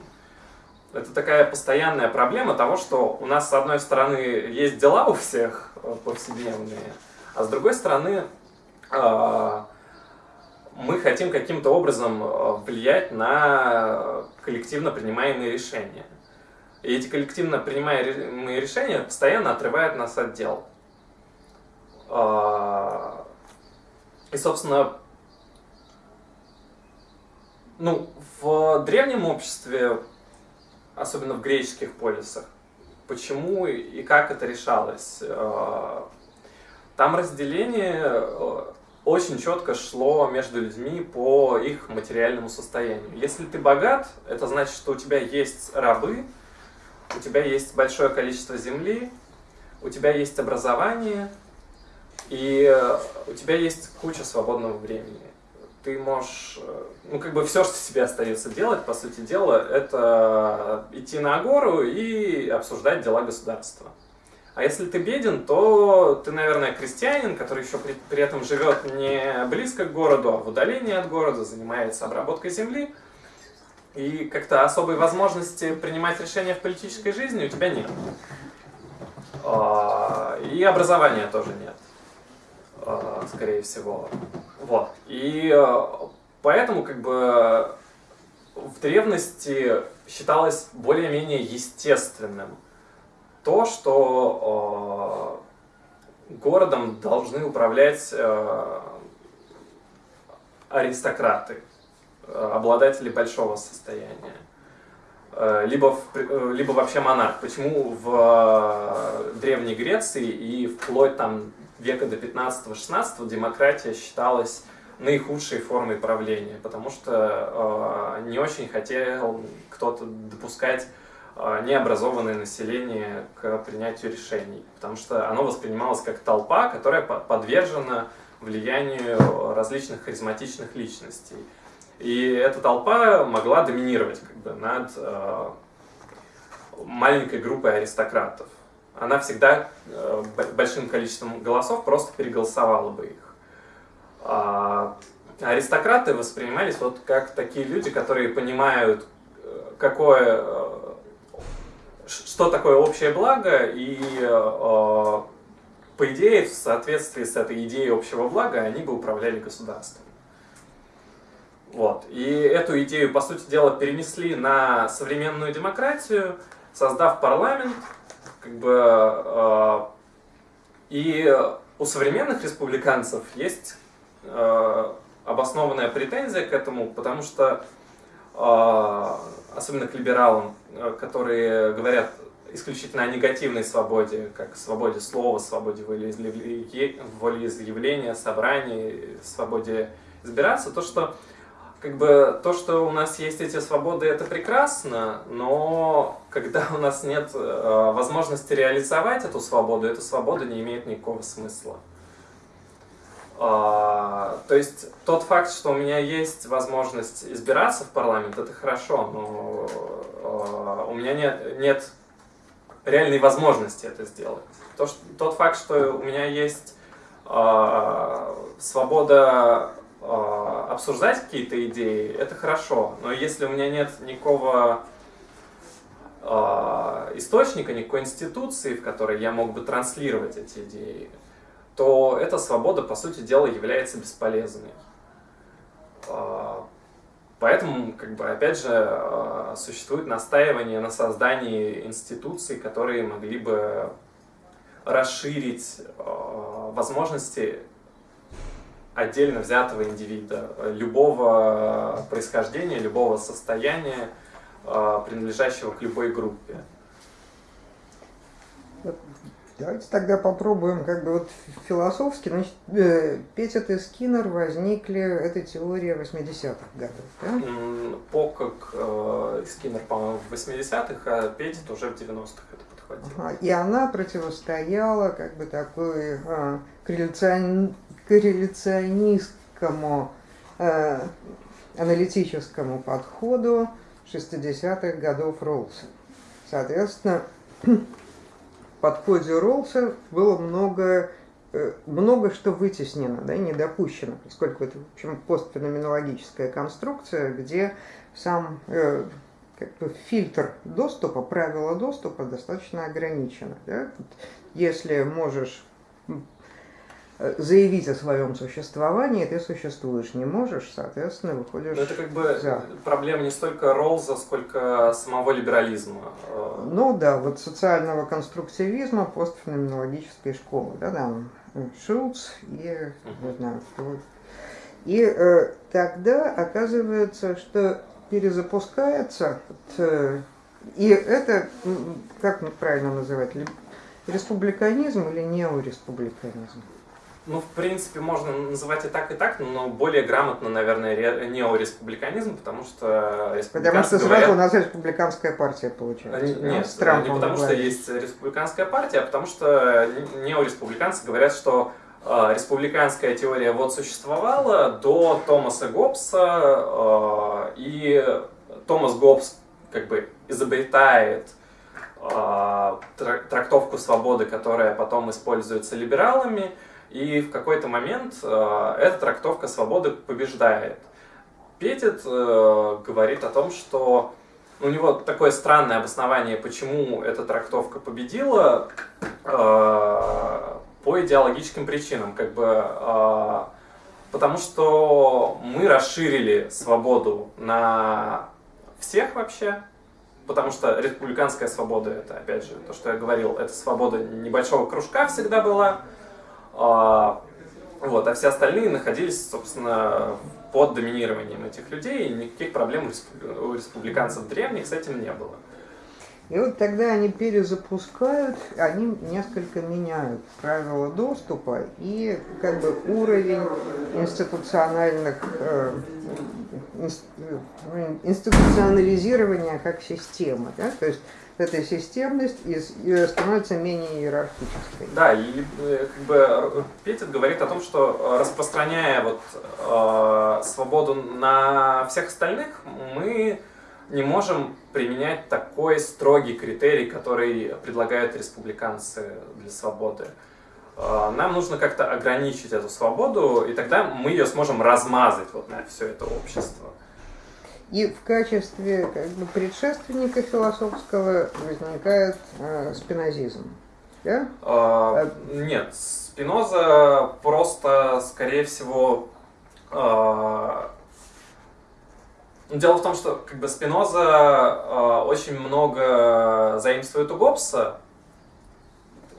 Это такая постоянная проблема того, что у нас, с одной стороны, есть дела у всех повседневные, а с другой стороны, мы хотим каким-то образом э, влиять на коллективно принимаемые решения. И эти коллективно принимаемые решения постоянно отрывают нас от дел. А, и, собственно, ну, в древнем обществе, особенно в греческих полисах, почему и как это решалось? А, там разделение э, очень четко шло между людьми по их материальному состоянию. Если ты богат, это значит, что у тебя есть рабы, у тебя есть большое количество земли, у тебя есть образование, и у тебя есть куча свободного времени. Ты можешь, ну как бы все, что тебе остается делать, по сути дела, это идти на гору и обсуждать дела государства. А если ты беден, то ты, наверное, крестьянин, который еще при, при этом живет не близко к городу, а в удалении от города, занимается обработкой земли. И как-то особой возможности принимать решения в политической жизни у тебя нет. А, и образования тоже нет, а, скорее всего. Вот. И а, поэтому как бы в древности считалось более-менее естественным то, что э, городом должны управлять э, аристократы, э, обладатели большого состояния, либо, в, либо вообще монарх. Почему в Древней Греции и вплоть там века до 15-16 демократия считалась наихудшей формой правления, потому что э, не очень хотел кто-то допускать необразованное население к принятию решений, потому что оно воспринималось как толпа, которая подвержена влиянию различных харизматичных личностей. И эта толпа могла доминировать как бы, над э, маленькой группой аристократов. Она всегда э, большим количеством голосов просто переголосовала бы их. А аристократы воспринимались вот как такие люди, которые понимают, э, какое что такое общее благо, и э, по идее, в соответствии с этой идеей общего блага, они бы управляли государством. Вот. И эту идею, по сути дела, перенесли на современную демократию, создав парламент, как бы, э, и у современных республиканцев есть э, обоснованная претензия к этому, потому что особенно к либералам, э, которые говорят исключительно о негативной свободе, как свободе слова, свободе волеизъявления, собраний, свободе избираться, то, что как бы то, что у нас есть эти свободы, это прекрасно, но когда у нас нет э, возможности реализовать эту свободу, эта свобода не имеет никакого смысла. А, то есть тот факт, что у меня есть возможность избираться в парламент, это хорошо, но а, у меня нет, нет реальной возможности это сделать. То, что, тот факт, что у меня есть а, свобода э, обсуждать какие-то идеи, это хорошо. Но если у меня нет никакого э, источника, никакой институции, в которой я мог бы транслировать эти идеи, то эта свобода, по сути дела, является бесполезной. Э, Поэтому, как бы, опять же, э, существует настаивание на создании институций, которые могли бы расширить э, возможности отдельно взятого индивида, любого происхождения, любого состояния, принадлежащего к любой группе. Давайте тогда попробуем как бы вот философски. Значит, э, Петит и Скиннер возникли, эта теория 80-х годов, да? Покок э, Скиннер, по-моему, в 80-х, а Петит уже в 90-х это подхватил. Ага, И она противостояла как бы такой корреляцион- корреляционистскому э, аналитическому подходу 60-х годов Роллса. Соответственно, в подходе Роллса было много, э, много что вытеснено, да, и не допущено, поскольку это, в общем, постфеноменологическая конструкция, где сам э, как бы фильтр доступа, правила доступа достаточно ограничены. Да? Если можешь заявить о своем существовании, ты существуешь, не можешь, соответственно, выходишь Но это как бы за. проблема не столько Роллза, сколько самого либерализма. Э, Ну да, вот социального конструктивизма постфеноменологической школы, да, там э, Шулц и, не знаю, кто. И э, тогда оказывается, что перезапускается, э, и это, как правильно называть, ли- республиканизм или неореспубликанизм? Ну, в принципе, можно называть и так, и так, но более грамотно, наверное, ре- неореспубликанизм, потому что Потому республиканцы что сразу говорят- у нас республиканская партия получается. Да, Нет, с Трампом не потому что есть республиканская партия, а потому что неореспубликанцы говорят, что э, республиканская теория вот существовала до Томаса Гоббса, э, и Томас Гоббс как бы изобретает э, тра- трактовку свободы, которая потом используется либералами, и в какой-то момент э, эта трактовка свободы побеждает. Петит э, говорит о том, что у него такое странное обоснование, почему эта трактовка победила, э, по идеологическим причинам, как бы, э, потому что мы расширили свободу на всех вообще, потому что республиканская свобода, это, опять же, то, что я говорил, это свобода небольшого кружка всегда была, вот, а все остальные находились, собственно, под доминированием этих людей, и никаких проблем у респу- у республиканцев древних с этим не было. И вот тогда они перезапускают, они несколько меняют правила доступа и как бы уровень институциональных э, инс- э, институционализирования как системы. Да? То есть эта системность э, становится менее иерархической. Да, и э, как бы Петит говорит о том, что э, распространяя вот э, свободу на всех остальных, мы не можем применять такой строгий критерий, который предлагают республиканцы для свободы. Э, Нам нужно как-то ограничить эту свободу, и тогда мы ее сможем размазать вот на все это общество. И в качестве как бы, предшественника философского возникает э, спинозизм. Да? Э, Нет, Спиноза просто, скорее всего, э, Дело в том, что как бы Спиноза э, очень много заимствует у Гоббса,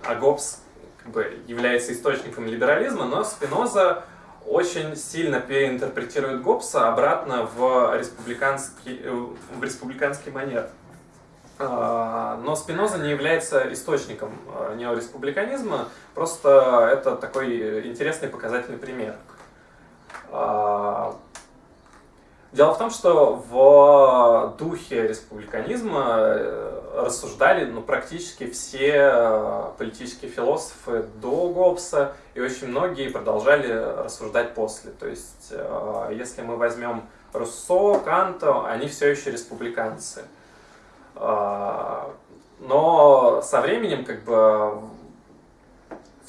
а Гоббс как бы является источником либерализма, но Спиноза очень сильно переинтерпретирует Гоббса обратно в республиканский, э, в республиканский манер. А, Но Спиноза не является источником э, неореспубликанизма, просто это такой интересный показательный пример. Дело в том, что в духе республиканизма э, рассуждали ну, практически все э, политические философы до Гоббса, и очень многие продолжали рассуждать после. То есть, э, если мы возьмем Руссо, Канта, они все еще республиканцы. А, Но со временем как бы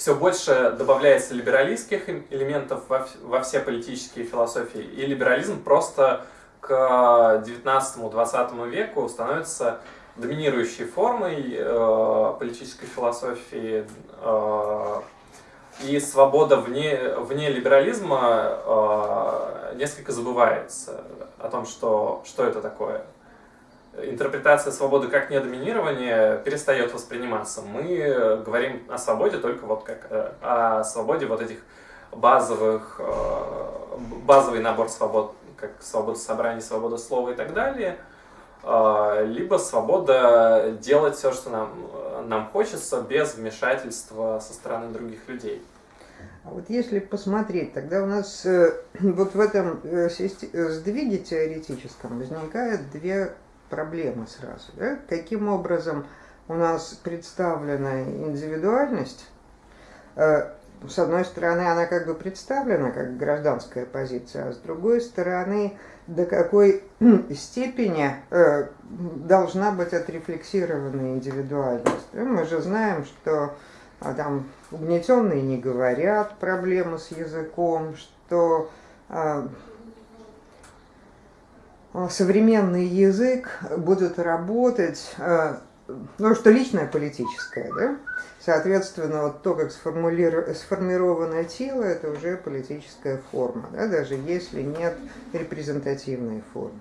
все больше добавляется либералистских элементов во, все политические философии, и либерализм просто к 19-20 веку становится доминирующей формой э, политической философии, э, и свобода вне, вне либерализма э, несколько забывается о том, что, что это такое. Интерпретация свободы как недоминирование перестает восприниматься. Мы говорим о свободе только вот как э, о свободе вот этих базовых, э, базовый набор свобод, как свобода собрания, свобода слова и так далее – а, либо свобода делать все, что нам, нам хочется, без вмешательства со стороны других людей. А вот если посмотреть, тогда у нас э, вот в этом э, сдвиге теоретическом возникают две проблемы сразу. Да? Каким образом у нас представлена индивидуальность, э, с одной стороны, она как бы представлена как гражданская позиция, а с другой стороны, до какой степени э, должна быть отрефлексирована индивидуальность. Мы же знаем, что а, там угнетенные не говорят, проблемы с языком, что а, современный язык будет работать, ну, что личное политическое, да? Соответственно, вот то, как сформировано тело, это уже политическая форма, да, даже если нет репрезентативной формы.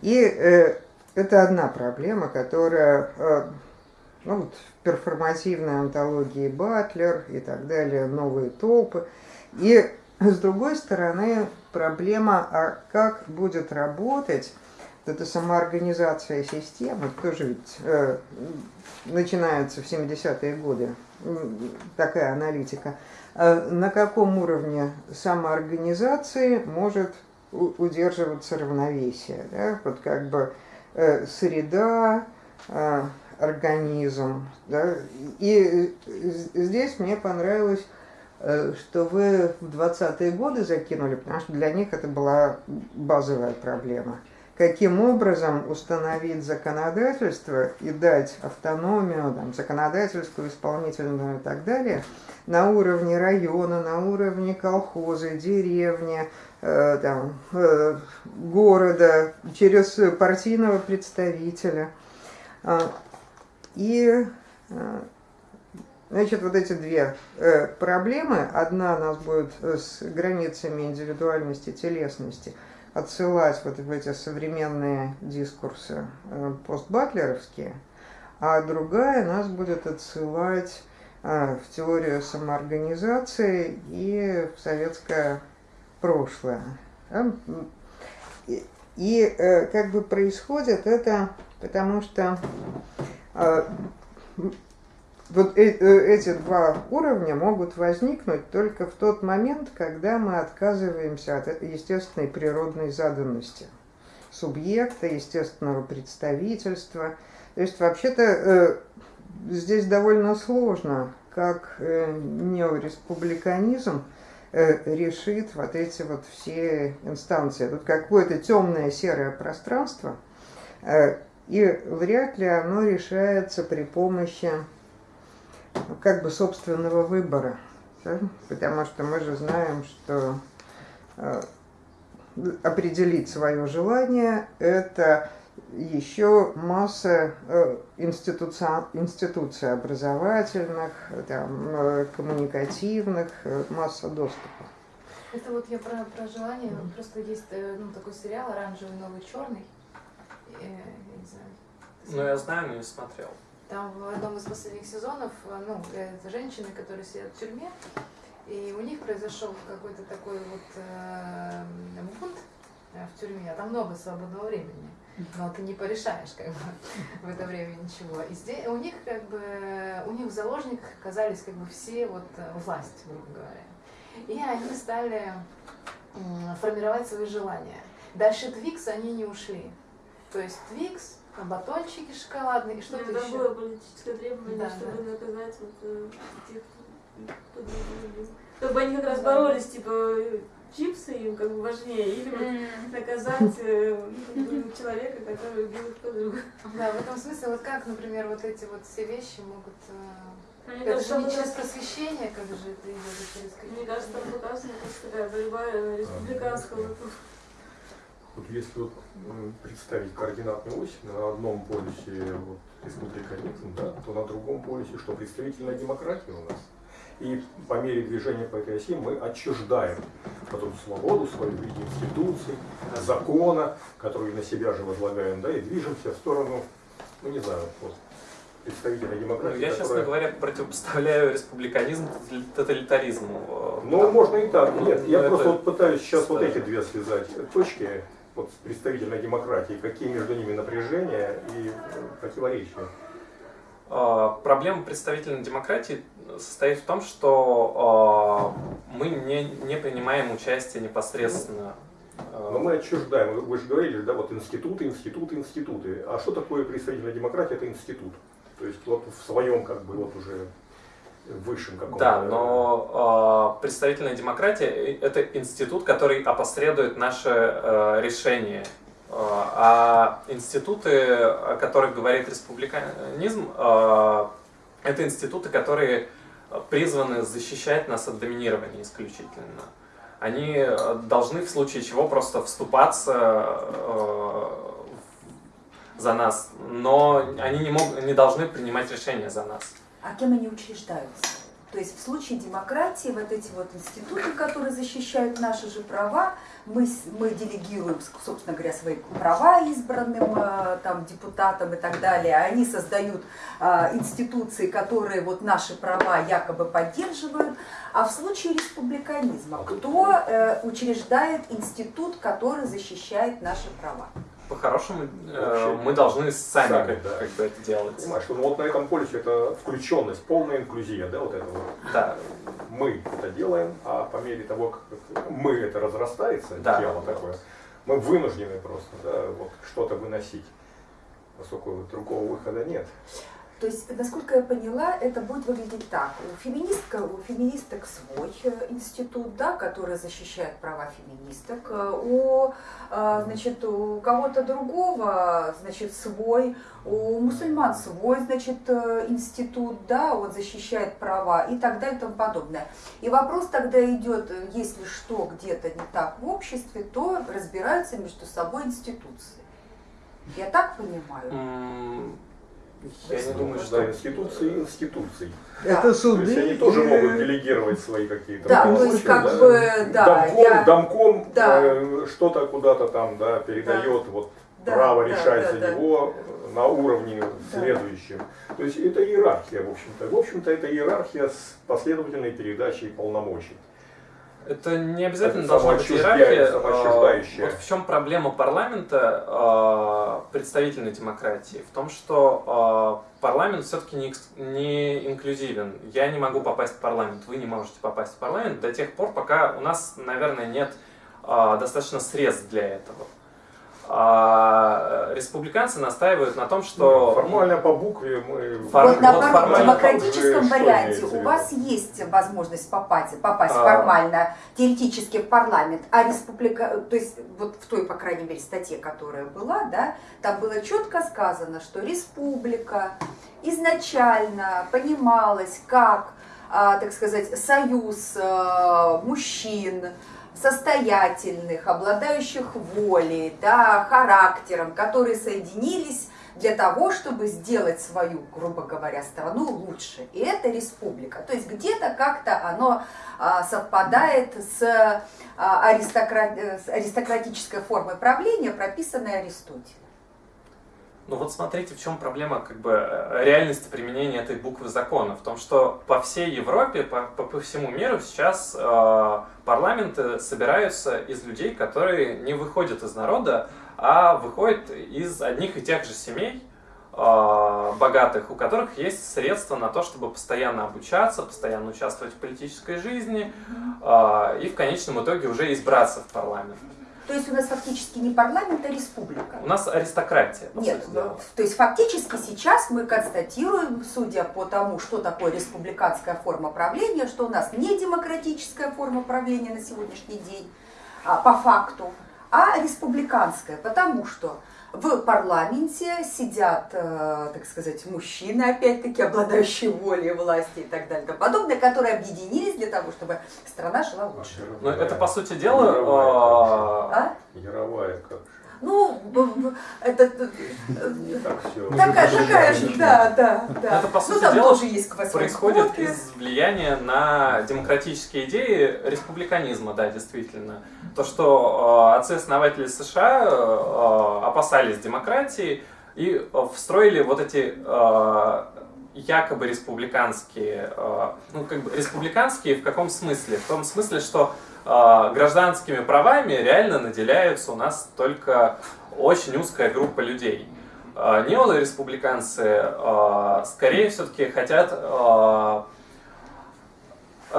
И э, это одна проблема, которая э, ну, вот, в перформативной антологии Батлер и так далее, новые толпы. И с другой стороны, проблема, а как будет работать эта самоорганизация системы, тоже ведь э, начинается в 70-е годы, такая аналитика, э, на каком уровне самоорганизации может удерживаться равновесие. Да? Вот как бы э, среда, э, организм. Да? И здесь мне понравилось, что вы в 20-е годы закинули, потому что для них это была базовая проблема – каким образом установить законодательство и дать автономию, там, законодательскую, исполнительную и так далее, на уровне района, на уровне колхоза, деревни, э, там, э, города, через партийного представителя. Э, и э, Значит, вот эти две э, проблемы, одна нас будет с границами индивидуальности, телесности – отсылать вот в эти современные дискурсы э, постбатлеровские, а другая нас будет отсылать э, в теорию самоорганизации и в советское прошлое. И, и э, как бы происходит это, потому что вот э, э, эти два уровня могут возникнуть только в тот момент, когда мы отказываемся от естественной природной заданности субъекта, естественного представительства. То есть вообще-то э, здесь довольно сложно, как неореспубликанизм решит вот эти вот все инстанции. Тут какое-то темное серое пространство, и вряд ли оно решается при помощи как бы собственного выбора. Да? Потому что мы же знаем, что э, определить свое желание – это еще масса э, институций, институций образовательных, там, э, коммуникативных, э, масса доступа. Это вот я про, про желание, mm-hmm. просто есть ну, такой сериал «Оранжевый, новый, черный». Э, я не знаю. Ну, я знаю, но не смотрел. Там в одном из последних сезонов, э, ну, это женщины, которые сидят в тюрьме, и у них произошел какой-то такой вот э, бунт э, в тюрьме, а там много свободного времени. Но ты не порешаешь как бы в это время ничего. И здесь у них как бы у них в заложниках оказались как бы все вот э, власть, грубо говоря. И они стали формировать свои желания. Дальше Twix они не ушли. То есть Twix а батончики шоколадные и что-то еще. было политическое требование, да, чтобы да. наказать вот, э, тех, кто. Чтобы они как раз боролись, типа, чипсы им как бы важнее, или вот наказать э, человека, который убил их подругу. Да, в этом смысле, вот как, например, вот эти вот все вещи могут э, Мне Это кажется, же не там через просвещение, как же это идет, через какие-то... Мне кажется, там показана как такая борьба республиканского. Вот если вот представить координатную ось на одном полюсе вот, республиканизм, да, то на другом полюсе что, представительная демократия у нас. И по мере движения по этой оси мы отчуждаем потом свободу свою в виде институций, закона, который на себя же возлагаем, да, и движемся в сторону, ну не знаю, вот, представительной Ну, демократии, я, честно которая- говоря, противопоставляю республиканизм тоталитаризму. Э, Ну, можно и так. Нет, Ну, я это просто вот пытаюсь сейчас вот старое. эти две связать точки, вот представительной демократией, какие между ними напряжения и э, противоречия. А, Проблема представительной демократии состоит в том, что а, мы не, не принимаем участие непосредственно. а, Но мы отчуждаем, вы же говорили, да, вот институты, институты, институты. А что такое представительная демократия? Это институт. То есть вот в своем как бы вот уже высшем каком-то... Да, но а, представительная демократия э, это институт, который опосредует наше э, решение. А, А институты, о которых говорит республиканизм, а, это институты, которые призваны защищать нас от доминирования исключительно. Они э, должны в случае чего просто вступаться э, за нас, но они не, мог, не должны принимать решения за нас. А кем они учреждаются? То есть в случае демократии вот эти вот институты, которые защищают наши же права, мы, мы делегируем, собственно говоря, свои права избранным э, там, депутатам и так далее. Они создают э, институции, которые вот наши права якобы поддерживают. А в случае республиканизма, кто э, учреждает институт, который защищает наши права? По-хорошему, э, мы должны сами, сами, как, да. как бы это делать. Понимаешь, ну, вот на этом полюсе это включенность, полная инклюзия, да, вот это вот. Да, мы это делаем, а по мере того, как мы это разрастается, Да, тело да. такое, мы вынуждены просто да, вот что-то выносить. Поскольку вот другого выхода нет. То есть, насколько я поняла, это будет выглядеть так. У, феминистка, у феминисток свой э, институт, да, который защищает права феминисток. Э, У, э, значит, у кого-то другого, значит, свой. У мусульман свой, значит, институт, да, он защищает права и так далее и тому подобное. И вопрос тогда идет, если что где-то не так в обществе, то разбираются между собой институции. Я так понимаю? Я не думаю, что... институции институций. Это То суды. есть они тоже могут делегировать свои какие-то Да, то полномочия, есть как да. бы, да, домком, я- домком Да. э, что-то куда-то там да, передает вот Да, право да, решать да, за да. него на уровне следующем. То есть это иерархия, в общем-то. В общем-то, это иерархия с последовательной передачей полномочий. Это не обязательно Это должна быть иерархия. А, Вот в чем проблема парламента а, представительной демократии? В том, что а, парламент все-таки не, не инклюзивен. Я не могу попасть в парламент, вы не можете попасть в парламент до тех пор, пока у нас, наверное, нет достаточно средств для этого. А республиканцы настаивают на том, что Формально по букве мы... Фор- вот наоборот, в формально демократическом что варианте у вас есть возможность попасть, попасть А. формально, теоретически в парламент, а республика, то есть вот в той, по крайней мере, статье, которая была, да, там было четко сказано, что республика изначально понималась как, а, так сказать, союз а, мужчин, состоятельных, обладающих волей, да, характером, которые соединились для того, чтобы сделать свою, грубо говоря, страну лучше. И это республика. То есть где-то как-то оно а, совпадает а, с аристократической формой правления, прописанной Аристотелем. Ну вот смотрите, в чем проблема как бы э, реальности применения этой буквы закона. В том, что по всей Европе, по, по, по всему миру сейчас э, парламенты собираются из людей, которые не выходят из народа, а выходят из одних и тех же семей э, богатых, у которых есть средства на то, чтобы постоянно обучаться, постоянно участвовать в политической жизни э, и в конечном итоге уже избраться в парламент. То есть у нас фактически не парламент, а республика. У нас аристократия, Нет, ну, то есть фактически сейчас мы констатируем, судя по тому, что такое республиканская форма правления, что у нас не демократическая форма правления на сегодняшний день, а, по факту, а республиканское, потому что в парламенте сидят, э, так сказать, мужчины, опять-таки, обладающие волей власти и так далее и тому подобное, которые объединились для того, чтобы страна шла лучше. Ну, это, по сути дела... Яровая, а, А? Как? Ну, б- б- это э, так все. такая, такая же, да, да, да. Это, по ну, сути там дела, тоже есть происходит из влияния на демократические идеи республиканизма, да, действительно. То, что э, отцы-основатели США э, опасались демократии и э, встроили вот эти якобы республиканские, ну как бы республиканские в каком смысле? В том смысле, что гражданскими правами реально наделяются у нас только очень узкая группа людей. Э, Неореспубликанцы э, скорее все-таки хотят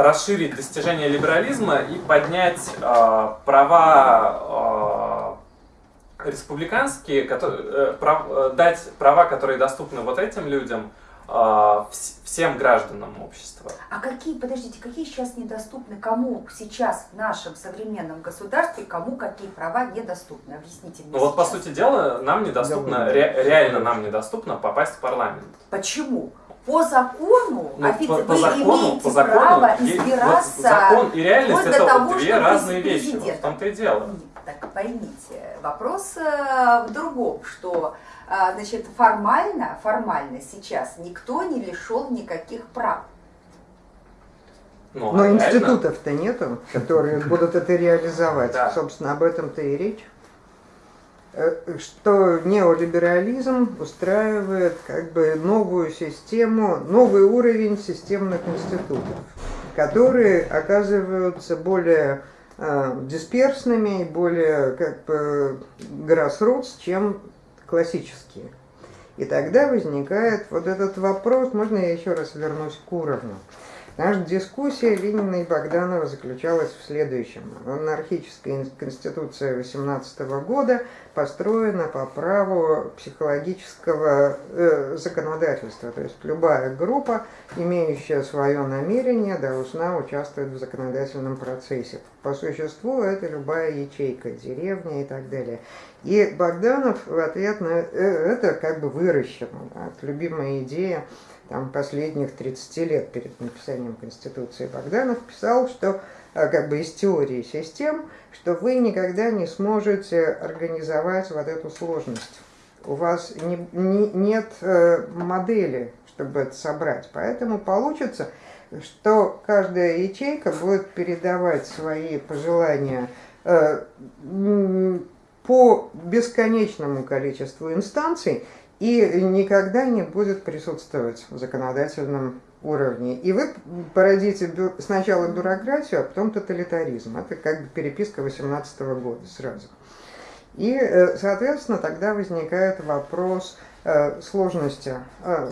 расширить достижения либерализма и поднять э, права э, республиканские, которые, э, прав- э, дать права, которые доступны вот этим людям, вс- всем гражданам общества. А какие, подождите, какие сейчас недоступны, кому сейчас в нашем современном государстве, кому какие права недоступны? Объясните мне Ну вот, по сейчас. сути дела, нам недоступно, ре- реально нам недоступно попасть в парламент. Почему? По закону, Ну, а ведь по, вы по закону, имеете по закону, право есть- вот избираться. закон и реальность это того, две что разные вещи. Вот в том-то и дело. Так поймите, вопрос э, в другом, что э, значит, формально, формально сейчас никто не лишен никаких прав. Ну, Но реально. институтов-то нету, которые будут это реализовать. Да. Собственно, об этом-то и речь. Э, Что неолиберализм устраивает как бы новую систему, новый уровень системных институтов, которые оказываются более э, дисперсными и более как бы grassroots, чем классические. И тогда возникает вот этот вопрос, можно я еще раз вернусь к уровню? Наша дискуссия Ленина и Богданова заключалась в следующем. Монархическая ин- конституция 18 года построена по праву психологического э, законодательства. То есть любая группа, имеющая свое намерение, должна участвовать в законодательном процессе. По существу это любая ячейка, деревня и так далее. И Богданов в ответ на э, это как бы выращено. да, это любимая идея там, последних 30 лет перед написанием Конституции Богданов писал, что э, как бы из теории систем, что вы никогда не сможете организовать вот эту сложность. У вас не- не- нет э, модели, чтобы это собрать. Поэтому получится, что каждая ячейка будет передавать свои пожелания э, по бесконечному количеству инстанций, и никогда не будет присутствовать в законодательном уровне. И вы породите сначала бюрократию, а потом тоталитаризм. Это как бы переписка 18 года сразу. И, э, соответственно, тогда возникает вопрос э, сложности, э,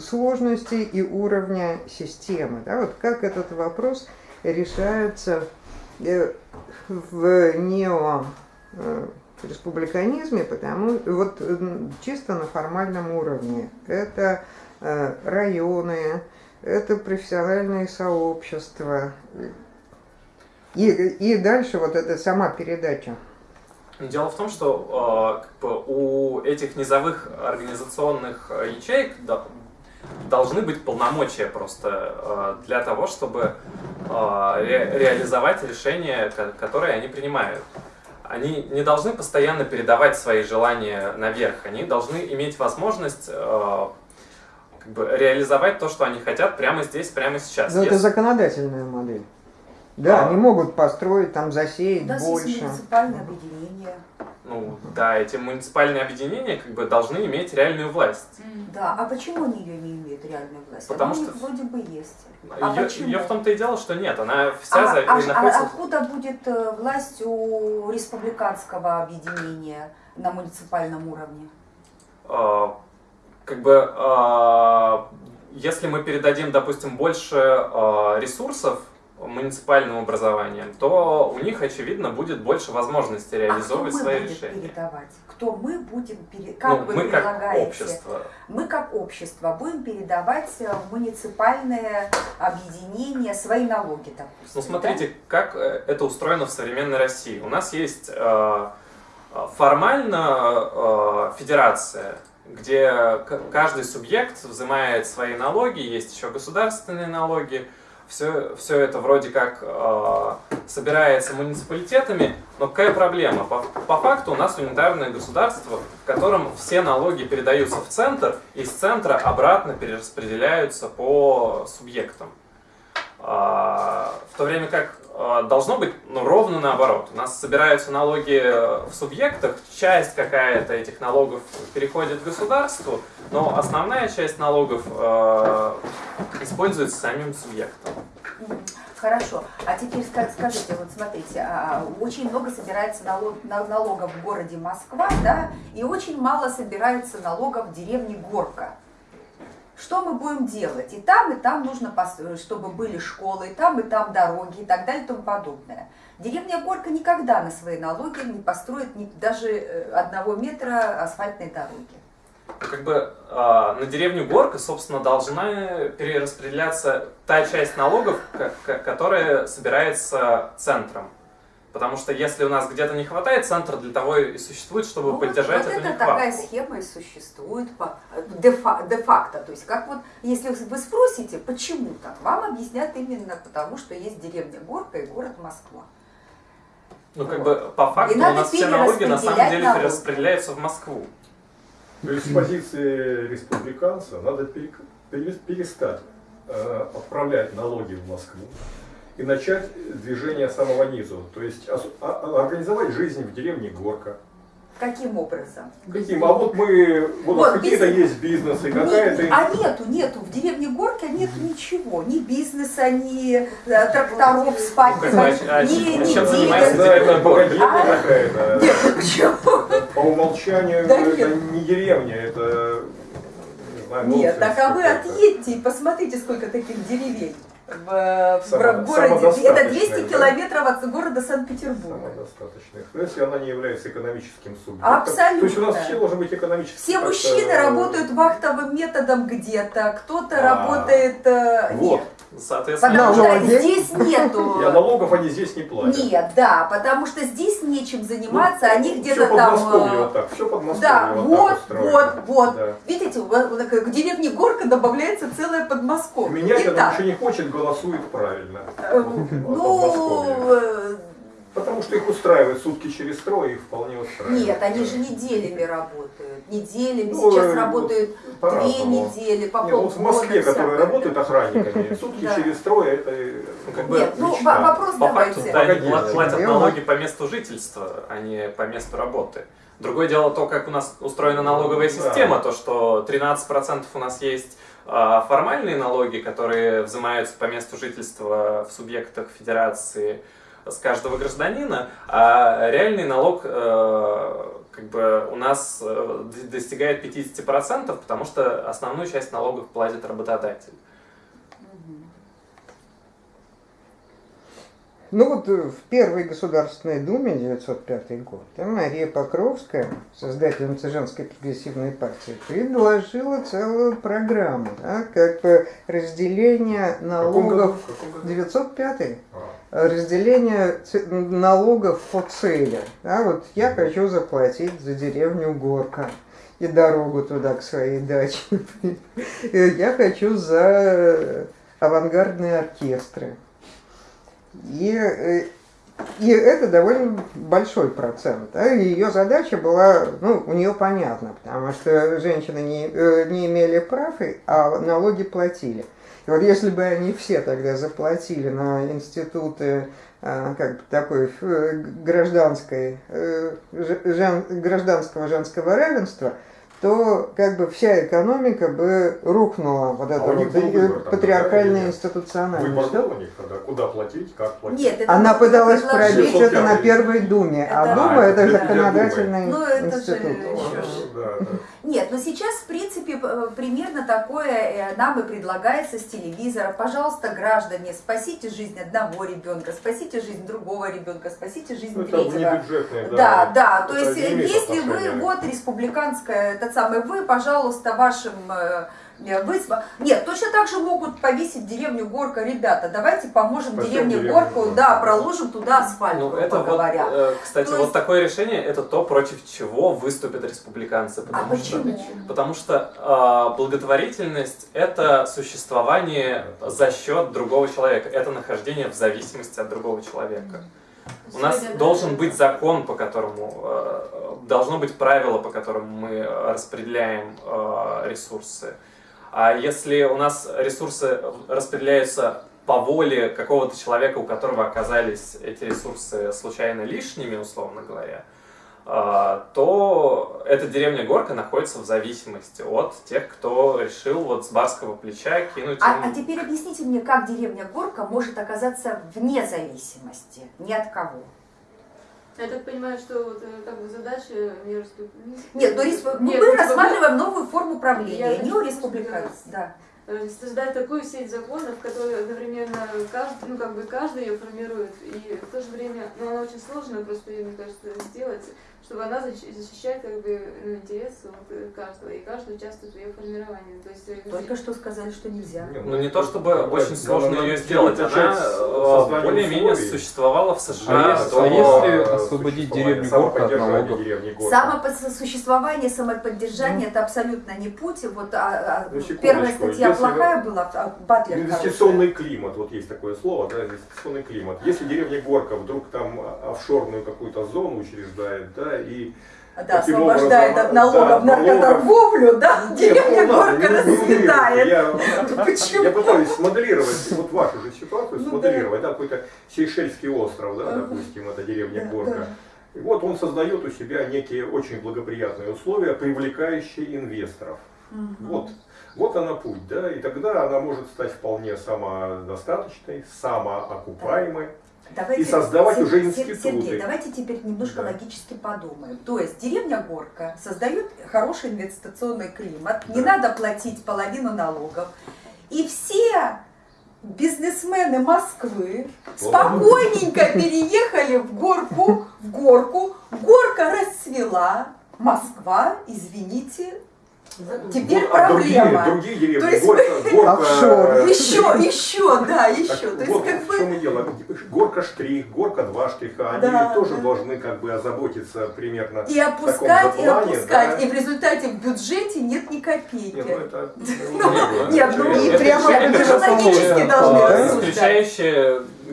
сложности и уровня системы. Да? Вот как этот вопрос решается в нео республиканизме, потому вот чисто на формальном уровне. Это э, районы, это профессиональные сообщества. И, и дальше вот эта сама передача. Дело в том, что э, у этих низовых организационных э, ячеек до- должны быть полномочия просто э, для того, чтобы э, ре- реализовать решения, ко- которые они принимают. Они не должны постоянно передавать свои желания наверх, они должны иметь возможность э, как бы реализовать то, что они хотят прямо здесь, прямо сейчас. Но это Если- законодательная модель. Да, А. они могут построить, там засеять есть больше. муниципальное объединение. Ну, да, эти муниципальные объединения как бы должны иметь реальную власть. Да, а почему они ее не имеют реальную власть? Потому Она у что- них вроде бы есть. А ее, почему? ее в том-то и дело, что нет, она вся А, за- а- а находится... откуда будет э, власть у республиканского объединения на муниципальном уровне? э, как бы, э, если мы передадим, допустим, больше э, ресурсов муниципальным образованием, то у них, очевидно, будет больше возможностей реализовывать а свои решения. Передавать? Кто мы будем передавать? Как ну, вы мы предлагаете? как общество. Мы как общество будем передавать э, в муниципальное объединение свои налоги, допустим. Ну, смотрите, как э, это устроено в современной России. У нас есть э, формально э, федерация, где каждый субъект взимает свои налоги, есть еще государственные налоги, все, все это вроде как э, собирается муниципалитетами, но какая проблема? По, по факту у нас унитарное государство, в котором все налоги передаются в центр, и из центра обратно перераспределяются по субъектам. А, в то время как должно быть ну, ровно наоборот. У нас собираются налоги в субъектах, часть какая-то этих налогов переходит государству, но основная часть налогов э, используется самим субъектом. Хорошо. А теперь скажите, вот смотрите, а, очень много собирается налог, налогов в городе Москва, да, и очень мало собирается налогов в деревне Горка. Что мы будем делать? И там, и там нужно, чтобы были школы, и там, и там дороги, и так далее, и тому подобное. Деревня Горка никогда на свои налоги не построит ни, даже э, одного метра асфальтной дороги. Как бы э, на деревню Горка, собственно, должна перераспределяться та часть налогов, которая собирается центром. Потому что если у нас где-то не хватает, центр для того и существует, чтобы ну, поддержать вот эту это нехватку. такая схема и существует де-факто. То есть, как вот, если вы спросите, почему так, вам объяснят именно потому, что есть деревня Горка и город Москва. Ну, как бы, по факту у нас все налоги на самом деле налоги. перераспределяются в Москву. То есть с позиции республиканца надо перестать э, отправлять налоги в Москву и начать движение самого низу. То есть а, а, организовать жизнь в деревне Горка. Каким образом? Каким? А вот мы, вот, вот какие-то бизнес... есть бизнесы, какая-то... Не, а нету, нету, в деревне Горка нету ничего, ни бизнеса, ни э, тракторов спать, ну, а, ни, ни чем занимается деревня Горка? А? какая-то. Нет, почему? По умолчанию да это нет. не деревня, это... Не знаю, Нет, так а вы отъедьте и посмотрите, сколько таких деревень в, Само, в городе. Это 200 да? километров от города Санкт-Петербурга. Самодостаточных. Но если она не является экономическим субъектом. Абсолютно. То есть у нас все должен быть экономический. Все мужчины работают вахтовым методом где-то, кто-то а, работает... Э, вот. Нет. Соответственно, потому что здесь нету... Я налогов они здесь не платят. Нет, да, потому что здесь нечем заниматься, ну, они где-то там... Все э, вот так, все под Да, вот, вот, вот. Да. Видите, к деревне Горка добавляется целое Подмосковье. Менять она ничего не хочет, голосует правильно. Э, ну, Потому что их устраивает сутки через трое, их вполне устраивает. Нет, они же неделями работают. Неделями. Ну, Сейчас э, работают две недели, по Нет, вот в Москве, которые работают охранниками, сутки через трое, это ну, как бы Нет, ну вопрос по давайте. Факту, да, платят налоги по месту жительства, а не по месту работы. Другое дело то, как у нас устроена налоговая система, то, что 13% у нас есть а, формальные налоги, которые взимаются по месту жительства в субъектах федерации, с каждого гражданина, а реальный налог э, как бы у нас э, достигает 50%, потому что основную часть налогов платит работодатель. Ну вот э, в первой Государственной Думе 905 год Мария Покровская, создательница женской прогрессивной партии, предложила целую программу, да, как бы разделение налогов 905 разделение налогов по цели. Да, вот я хочу заплатить за деревню Горка и дорогу туда к своей даче. Я хочу за авангардные оркестры. И, э, и это довольно большой процент. Да? Ее задача была, ну, у нее понятно, потому что женщины не, э, не имели прав, а налоги платили. И вот если бы они все тогда заплатили на институты а, как бы такой гражданской, э, жен, гражданского женского равенства, то как бы вся экономика бы рухнула, вот эта А вот выбор патриархальная да, нет? институциональность. Выбор был у них тогда, куда платить, как платить? Нет, это Она пыталась пробить это на 605. Первой Думе, а Это- Дума А, это это законодательный Ну, это же институт. еще ж. Да, да. Нет, но сейчас, в принципе, п- примерно такое э, нам и предлагается с телевизора. Пожалуйста, граждане, спасите жизнь одного ребенка, спасите жизнь другого ребенка, спасите жизнь Ну, это третьего. внебюджетные, Да, да, то Это есть имеет если вы вот республиканская, этот самый вы, пожалуйста, вашим э, э, вы, см- нет, точно так же могут повесить деревню Горка, ребята, давайте поможем Спасем деревне деревню Горку, Горку. да, проложим туда асфальт, Ну, это вот, говоря. э, кстати, То вот есть- такое решение, это то, против чего выступят республиканцы. А Потому что, почему? потому что э, благотворительность – это существование за счет другого человека, это нахождение в зависимости от другого человека. У нас должен быть закон, по которому, э, должно быть правило, по которому мы э, распределяем э, ресурсы. А если у нас ресурсы распределяются по воле какого-то человека, у которого оказались эти ресурсы случайно лишними, условно говоря, э, то эта деревня Горка находится в зависимости от тех, кто решил вот с барского плеча кинуть А, им- а теперь объясните мне, как деревня Горка может оказаться вне зависимости, ни от кого? Я так понимаю, что вот э, как бы задача между... Нет, но респ- Нет, мы ну, рассматриваем новую форму правления, не просто республиканцев. Да. э, создать такую сеть законов, которые одновременно каждый, ну как бы каждый ее формирует, и в то же время, ну она очень сложная, просто ее, мне кажется, сделать, чтобы она защ- защищает как бы ну, интересы вот, э, каждого, и каждый участвует в ее формировании. То есть э, Только что сказали, что нельзя. Ну не то чтобы бы, очень сложно ее сделать, она э, более-менее существовала в А США если- до- а если освободить деревню Горка от налогов? деревни Горка. Самосуществование, самоподдержание это абсолютно не путь. Вот а, а, Ну, первая статья если плохая была, а Батлер Инвестиционный климат, вот есть такое слово, да, инвестиционный климат. Если деревня Горка вдруг там офшорную какую-то зону учреждает, да, и. Да, освобождает образом, от налогов да, налогов. наркоторговлю, да, Нет, деревня ну, расцветает. Я, Почему? я пытаюсь смоделировать вот вашу же ситуацию, Ну смоделировать, да, какой-то Сейшельский остров, да, Ага. допустим, это деревня Да, Горка. да. И вот он создает у себя некие очень благоприятные условия, привлекающие инвесторов. Мгм. Вот, вот она путь, да, и тогда она может стать вполне самодостаточной, самоокупаемой. Давайте, И создавать уже институты. Сергей, давайте теперь немножко Да. логически подумаем. То есть деревня Горка создает хороший инвестиционный климат, не Да. надо платить половину налогов. И все бизнесмены Москвы спокойненько переехали в Горку, в Горку, Горка расцвела, Москва, извините, теперь Вот, а проблема. другие, другие деревни, То есть Горка, Горка, Офшор. э, Еще, еще, да, Так еще. То есть вот как в бы чем и дело. Горка штрих, горка два штриха, они Да, тоже да. должны как бы озаботиться примерно. И опускать, же и плане, опускать. да. И в результате в бюджете нет ни копейки. Не, ну это, Нет, ну И Это прямо это как же раз логически должны э, рассуждать.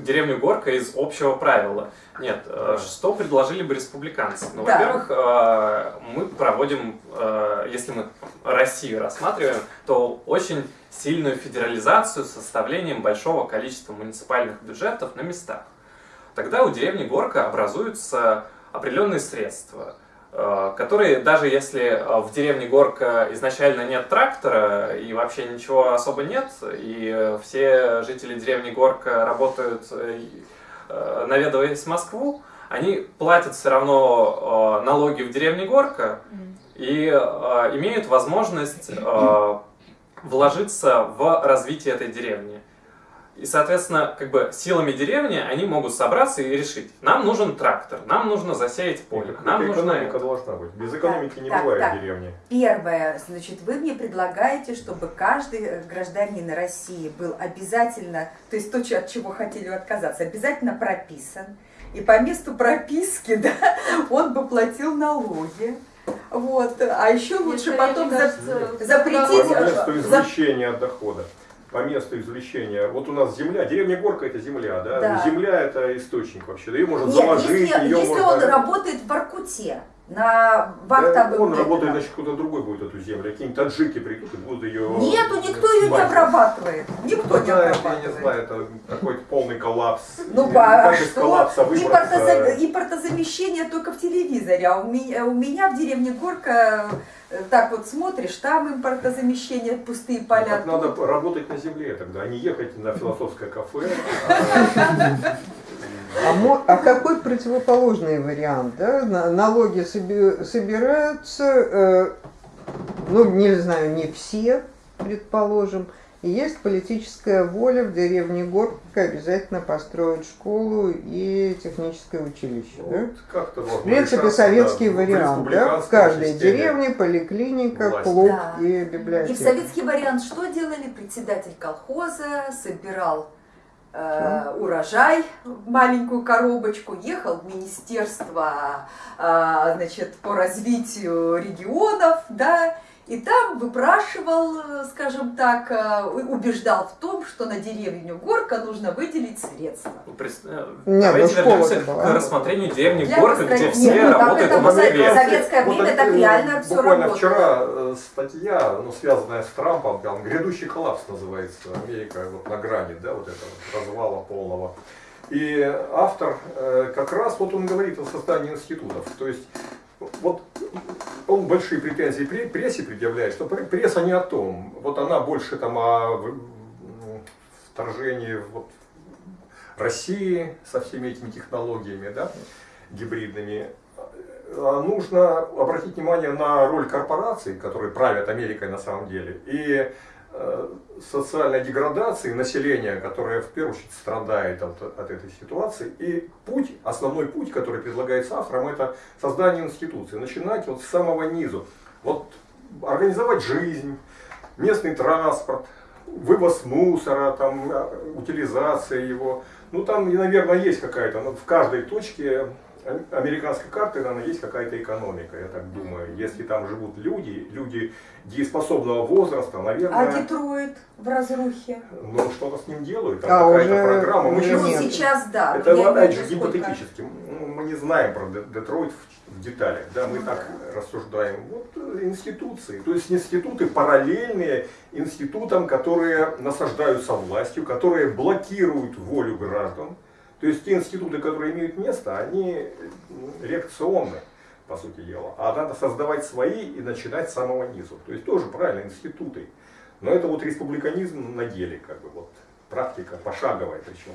Деревню Горка из общего правила. Нет, э, что предложили бы республиканцы? Ну, Да. во-первых, э, мы проводим, э, если мы Россию рассматриваем, то очень сильную федерализацию с составлением большого количества муниципальных бюджетов на местах. Тогда у деревни Горка образуются определенные средства, которые даже если э, в деревне Горка изначально нет трактора и вообще ничего особо нет, и э, все жители деревни Горка работают, э, э, наведываясь в Москву, они платят все равно э, налоги в деревне Горка и э, имеют возможность э, вложиться в развитие этой деревни. И, соответственно, как бы силами деревни они могут собраться и решить, нам нужен трактор, нам нужно засеять поле, нам нужно экономика это. должна быть. Без экономики не так, бывает так. в деревне. Первое, значит, вы мне предлагаете, чтобы каждый э, гражданин России был обязательно, то есть то, от чего хотели отказаться, обязательно прописан. И по месту прописки, да, он бы платил налоги. Вот. А еще лучше Мне потом за- запретить, По месту извлечения дохода. По месту извлечения. Вот у нас земля, деревня Горка это земля, да? Да. Земля это источник вообще. Да ее можно Нет, заложить, если, ее если можно... он работает в Воркуте, на Да, вахтовых он работает, значит, кто-то другой будет эту землю. Какие-нибудь таджики придут и будут ее... Не обрабатывает. Никто не это, я обрабатывает. не знаю, это какой-то полный коллапс. Ну, а что? Импортозамещение только в телевизоре, а у меня, у меня в деревне Горка э, так вот смотришь, там импортозамещение, пустые Ну, поля. так надо работать на земле тогда, а не ехать на философское кафе. А, а какой противоположный вариант? Да? Налоги соби- собираются, э, ну, не знаю, не все, предположим, и есть политическая воля в деревне Горка обязательно построить школу и техническое училище. Да? Вот как-то В принципе, советский да, вариант. Да? В каждой системе. деревне поликлиника, власти. клуб Да. и И в библиотека. советский вариант что делали? Председатель колхоза собирал э, урожай в маленькую коробочку, ехал в министерство э, значит, по развитию регионов, да, и там выпрашивал, э, скажем так, э, убеждал в том, что на деревню Горка нужно выделить средства. Ну, э, Нет, Давайте ну, школа вернемся была. к рассмотрению деревни Для Горка, где построения- все Нет, ну, работают в Москве. за- советское время Вот, так реально всё Буквально работало. вчера статья, ну, связанная с Трампом, там, грядущий коллапс называется, Америка вот на грани, да, вот этого развала полного. И автор э, как раз вот он говорит о создании институтов. То есть вот он большие претензии пре- прессе предъявляет, что пр- пресса не о том. Вот она больше там о м, вторжении вот, России со всеми этими технологиями, да, гибридными. А Нужно обратить внимание на роль корпораций, которые правят Америкой на самом деле, и социальной деградации населения, которое в первую очередь страдает от, от этой ситуации. И путь, основной путь, который предлагается автором, это создание институции. Начинать вот с самого низу. Вот организовать жизнь, местный транспорт, вывоз мусора, там, а, утилизация его. Ну там, наверное, есть какая-то, в каждой точке американской карты, наверное, есть какая-то экономика, я так думаю. Если там живут люди, люди дееспособного возраста, А наверное, Детройт в разрухе? ну, что-то с ним делают, там А, какая-то уже- программа. Мы сейчас- Ну, нет. сейчас да. это опять же гипотетически. Ну, Мы не знаем про Де- Детройт в, в деталях, да, мы Ну так рассуждаем. Вот э, институции, то есть институты параллельные институтам, которые насаждаются властью, которые блокируют волю граждан. То есть те институты, которые имеют место, они м, реакционны, по сути дела. А надо создавать свои и начинать с самого низу. То есть тоже правильно, институты. Но это вот республиканизм на деле, как бы вот практика пошаговая причем.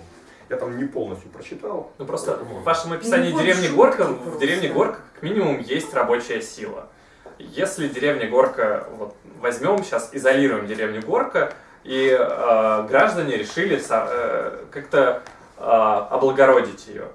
Я там не полностью прочитал. Ну просто поэтому- в вашем описании Ну, деревни Горка, в деревне Горка как минимум есть рабочая сила. Если деревня Горка, вот возьмем сейчас, изолируем деревню Горка, и э, граждане решили э, как-то облагородить ее.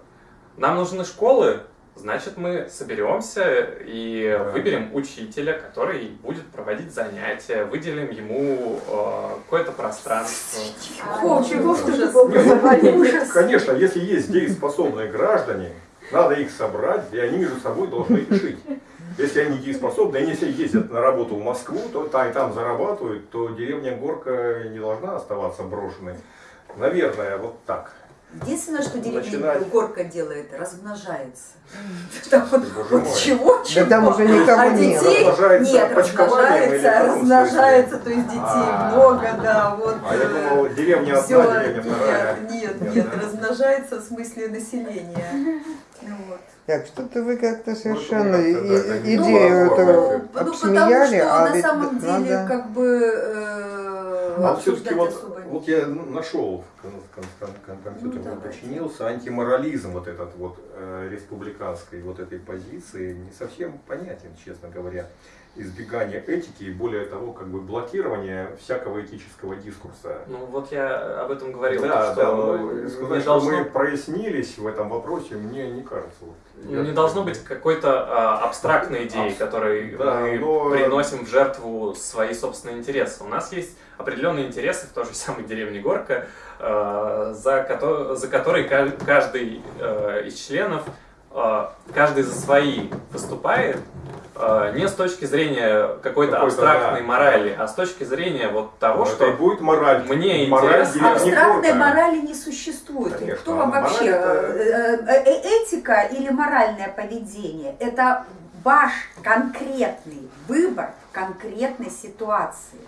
Нам нужны школы, значит мы соберемся и Да. выберем учителя, который будет проводить занятия, выделим ему э, какое-то пространство. Что ужас. образование? Ужас. Конечно, если есть дееспособные граждане, надо их собрать, и они между собой должны решить. Если они дееспособны, они если ездят на работу в Москву, то там, и там зарабатывают, то деревня Горка не должна оставаться брошенной. Наверное, вот так. Единственное, что деревня Начинать. горка делает, размножается. Так вот, вот мой. чего, Да чего. там уже никого а нет. детей Размножается нет, размножается, размножается, то есть детей А. много, да, вот. А я думал, деревня все, одна, деревня вторая. нет, нет, размножается в смысле населения. Ну вот. Так, что-то вы как-то Ну, совершенно и- как-то, да, идею не эту ну, потому обсмеяли, что а на ведь самом деле надо... как бы э, А все-таки вот, особо вот я нашел, компьютер Ну, давайте. починился, антиморализм вот этот вот э, республиканской вот этой позиции не совсем понятен, честно говоря. Избегание этики и более того, как бы блокирование всякого этического дискурса. Ну вот я об этом говорил, да, что да, но не сказать, что должно мы прояснились в этом вопросе, мне не кажется. Вот, Ну, я- не должно быть какой-то а, абстрактной идеи, Абс- которой да, мы но- приносим в жертву свои собственные интересы. У нас есть определенные интересы в той же самой деревне Горка, а, за, кото- за которые ка- каждый а, из членов, а, каждый за свои выступает, не с точки зрения какой-то Какой-то, абстрактной да. морали, а с точки зрения вот того, Ну, что это будет мораль. мне мораль интересно. Абстрактной морали не существует. Конечно, Кто вам мораль вообще это- э, э, э, этика или моральное поведение? Это ваш конкретный выбор в конкретной ситуации.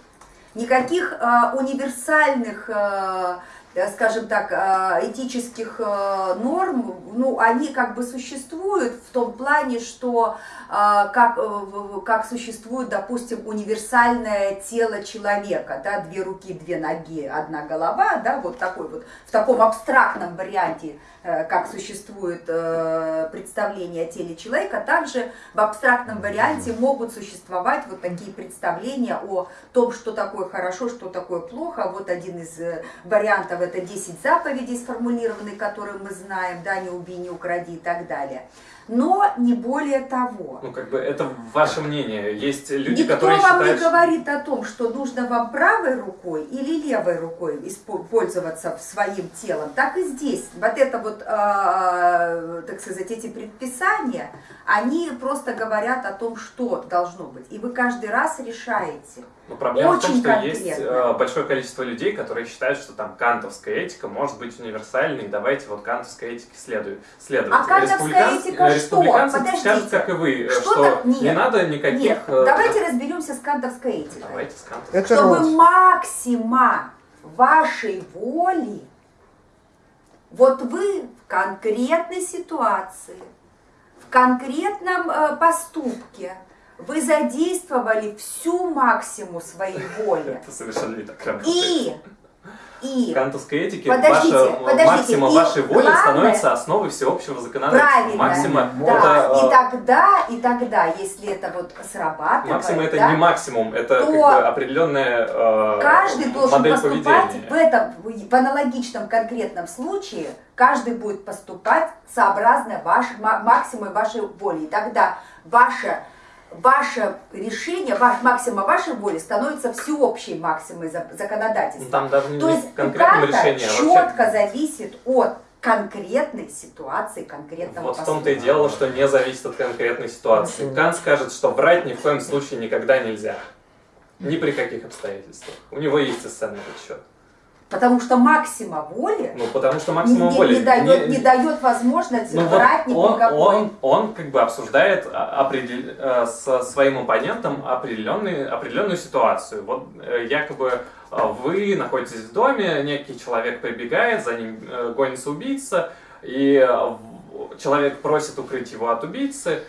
Никаких э, универсальных э, Э, скажем так, э, этических э, норм, ну, они как бы существуют в том плане, что как, как существует, допустим, универсальное тело человека, да, две руки, две ноги, одна голова, да, вот такой вот, в таком абстрактном варианте, как существует представление о теле человека, также в абстрактном варианте могут существовать вот такие представления о том, что такое хорошо, что такое плохо. Вот один из вариантов это 10 заповедей сформулированные, которые мы знаем, да, не убей, не укради и так далее. Но не более того. Ну, как бы это ваше мнение. Есть люди, Никто которые вам считают... не говорит о том, что нужно вам правой рукой или левой рукой пользоваться своим телом. Так и здесь. Вот это вот, э, так сказать, эти предписания, они просто говорят о том, что должно быть. И вы каждый раз решаете. Но проблема Очень в том, что конкретно. есть э, большое количество людей, которые считают, что там кантовская этика может быть универсальной, давайте вот кантовской этике следует. следовать. А кантовская этика что? Подождите. скажут, как и вы, Что что так? Нет. не надо никаких... Нет, э, давайте разберемся с кантовской этикой. Давайте с кантовской. Это чтобы Росс. максима вашей воли, вот вы в конкретной ситуации, в конкретном э, поступке, вы задействовали всю максимум своей воли. Это совершенно не так. И, и, кантовской этике Подождите, ваша подождите, максима и вашей воли главное- становится основой всеобщего законодательства. правильно, Максима да, это, и э, тогда, и тогда, если это вот срабатывает, максима это да, не максимум, это то как бы определенная э, Каждый должен модель поступать поведения. в этом, в аналогичном конкретном случае, каждый будет поступать сообразно ваш, ма- максимуму вашей воли. И тогда ваше, ваше решение, ваш, максима вашей воли становится всеобщей максимой за- законодательства. Там даже не То есть карта а вообще четко зависит от конкретной ситуации, конкретного Вот в том-то и дело, что не зависит от конкретной ситуации. Кант скажет, что врать ни в коем случае никогда нельзя. Ни при каких обстоятельствах. У него есть ценный расчет. Потому что максима воли Ну, потому что максимум не- воли... не дает, не- не дает возможности ну, вот ни при он, какой. он, он как бы обсуждает а, определ- э, со своим оппонентом определенный, определенную ситуацию. Вот э, якобы э, вы находитесь в доме, некий человек прибегает, за ним гонится убийца, и человек просит укрыть его от убийцы,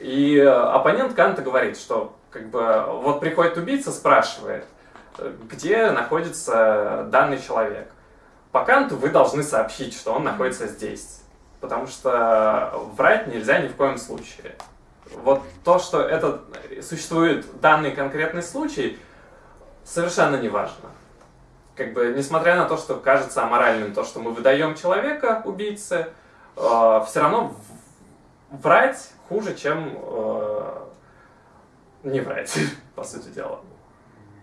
и оппонент Канта говорит, что как бы вот приходит убийца, спрашивает, где находится данный человек. По Канту вы должны сообщить, что он находится здесь. Потому что врать нельзя ни в коем случае. Вот то, что это существует данный конкретный случай, совершенно не важно. Как бы, несмотря на то, что кажется аморальным то, что мы выдаем человека, убийцы, все равно врать хуже, чем э, не врать, по сути дела.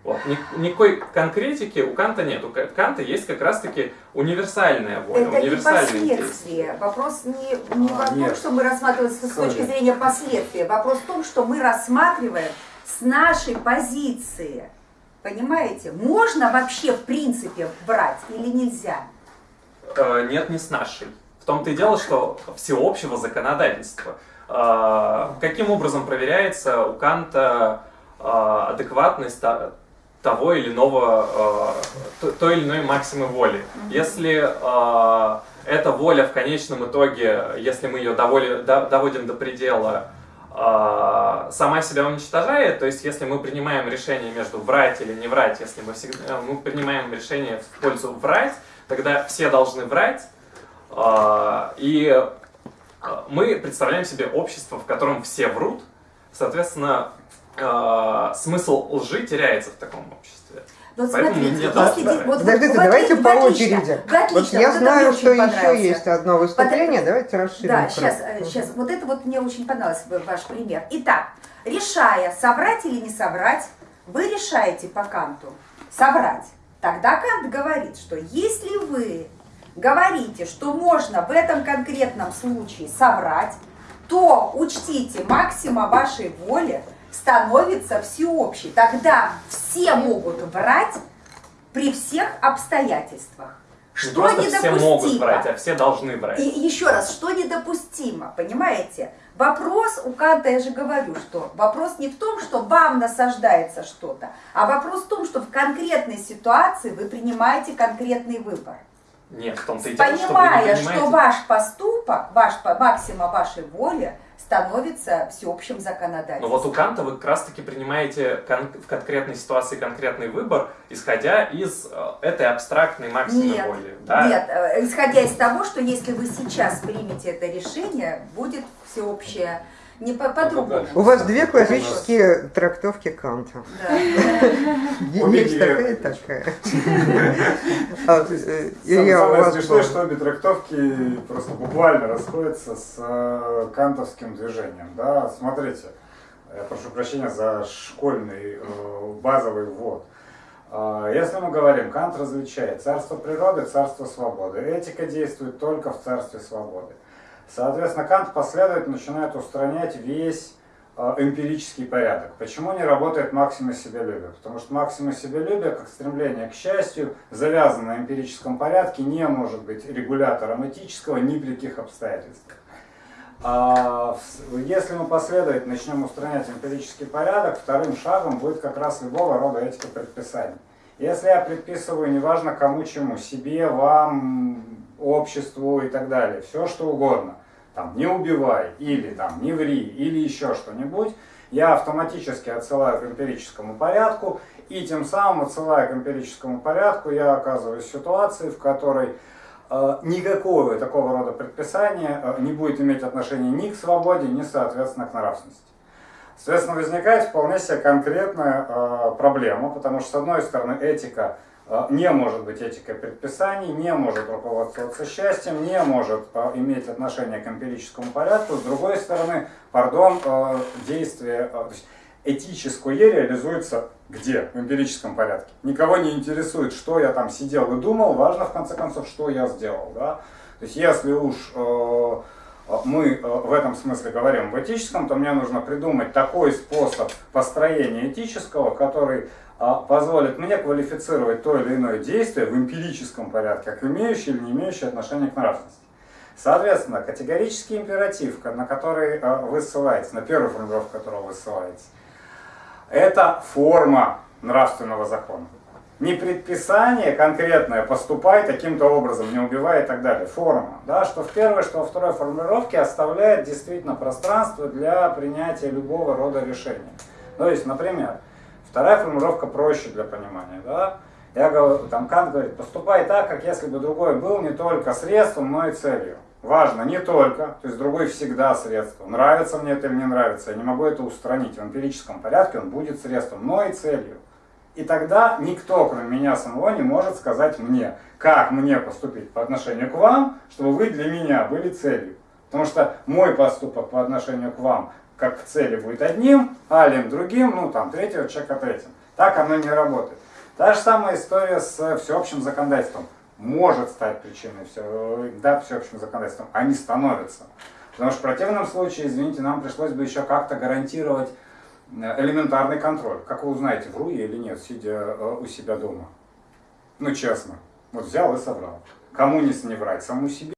Вот. Ни- Никакой конкретики у Канта нет. У Ка- Канта есть как раз-таки универсальная воля, Это не последствия. Вопрос не, не А, в том, нет. что мы рассматриваем с Sorry. точки зрения последствий. Вопрос в том, что мы рассматриваем с нашей позиции. Понимаете? Можно вообще в принципе брать или нельзя? Э, Нет, не с нашей. В том-то и дело, что всеобщего законодательства. Э, Каким образом проверяется у Канта э, адекватность та- того или иного, э, то- той или иной максимы воли? Если э, эта воля в конечном итоге, если мы ее доволи- до- доводим до предела, э, сама себя уничтожает, то есть если мы принимаем решение между врать или не врать, если мы, всегда, мы принимаем решение в пользу врать, тогда все должны врать, а, и а, мы представляем себе общество, в котором все врут, соответственно, а, смысл лжи теряется в таком обществе. Вот Поэтому смотрите, мне если да, вот- вот- Подождите, вот давайте по очереди. вы отлично, Вот я это знаю, что еще есть одно выступление. Давайте расширим. Да, сейчас, сейчас. Вот это вот мне очень понравился ваш пример. Итак, решая, соврать или не соврать, вы решаете по Канту соврать. Тогда Кант говорит, что если вы говорите, что можно в этом конкретном случае соврать, то учтите, максима вашей воли становится всеобщей. Тогда все могут врать при всех обстоятельствах. Не Что просто все могут недопустимо? брать, а все должны брать. И еще раз, что недопустимо, понимаете? Вопрос у Канта, я же говорю, что вопрос не в том, что вам насаждается что-то, а вопрос в том, что в конкретной ситуации вы принимаете конкретный выбор. Нет, в том-то и дело, что вы не Понимая, понимаете. что ваш поступок, ваш максима вашей воли становится всеобщим законодательством. Но вот у Канта вы как раз-таки принимаете кон- в конкретной ситуации конкретный выбор, исходя из э, этой абстрактной максимы Нет, воли. Да? Нет, э, исходя из того, что если вы сейчас примете это решение, будет всеобщее, не по- по-другому. У вас две классические трактовки Канта. Есть такая и такая. А, э, Самое смешное, что обе трактовки просто буквально расходятся с э, кантовским движением. Да? Смотрите, я прошу прощения за школьный э, базовый ввод. А, Если мы говорим, Кант различает царство природы, царство свободы. Этика действует только в царстве свободы. Соответственно, Кант последовательно начинает устранять весь э, эмпирический порядок. Почему не работает максима себялюбия? Потому что максима себялюбия, как стремление к счастью, завязано на эмпирическом порядке, не может быть регулятором этического ни при каких обстоятельствах. А если мы последовательно начнем устранять эмпирический порядок, вторым шагом будет как раз любого рода этика предписаний. Если я предписываю, неважно кому чему, себе, вам, обществу и так далее, все что угодно, там, не убивай, или там, не ври, или еще что-нибудь, я автоматически отсылаю к эмпирическому порядку, и тем самым, отсылая к эмпирическому порядку, я оказываюсь в ситуации, в которой э, никакого такого рода предписания э, не будет иметь отношения ни к свободе, ни, соответственно, к нравственности. Соответственно, возникает вполне себе конкретная э, проблема, потому что, с одной стороны, этика не может быть этикой предписаний, не может руководствоваться счастьем, не может э, иметь отношение к эмпирическому порядку. С другой стороны, пардон, э, действие, этическое реализуется где? В эмпирическом порядке. Никого не интересует, что я там сидел и думал, важно, в конце концов, что я сделал. Да? То есть, если уж мы в этом смысле говорим в этическом, то мне нужно придумать такой способ построения этического, который а, позволит мне квалифицировать то или иное действие в эмпирическом порядке, как имеющее или не имеющее отношение к нравственности. Соответственно, категорический императив, на который э, вы ссылаетесь, на первую формулировку которого вы ссылаетесь, это форма нравственного закона. Не предписание конкретное, поступай таким-то образом, не убивай и так далее. Форма. Да, что в первой, что во второй формулировке оставляет действительно пространство для принятия любого рода решения. То есть, например, вторая формулировка проще для понимания. Да? Я говорю, там Кант говорит, поступай так, как если бы другой был не только средством, но и целью. Важно не только, то есть другой всегда средство. Нравится мне это или не нравится, я не могу это устранить. В эмпирическом порядке он будет средством, но и целью. И тогда никто, кроме меня самого, не может сказать мне, как мне поступить по отношению к вам, чтобы вы для меня были целью. Потому что мой поступок по отношению к вам, как цели, будет одним, алием другим, ну там третьего человека третьим. Так оно не работает. Та же самая история с всеобщим законодательством. Может стать причиной все, да, всеобщим законодательством, а не становится. Потому что в противном случае, извините, нам пришлось бы еще как-то гарантировать э, элементарный контроль. Как вы узнаете, вру я или нет, сидя э, у себя дома? Ну, честно. Вот взял и соврал. Кому не врать? Саму себе?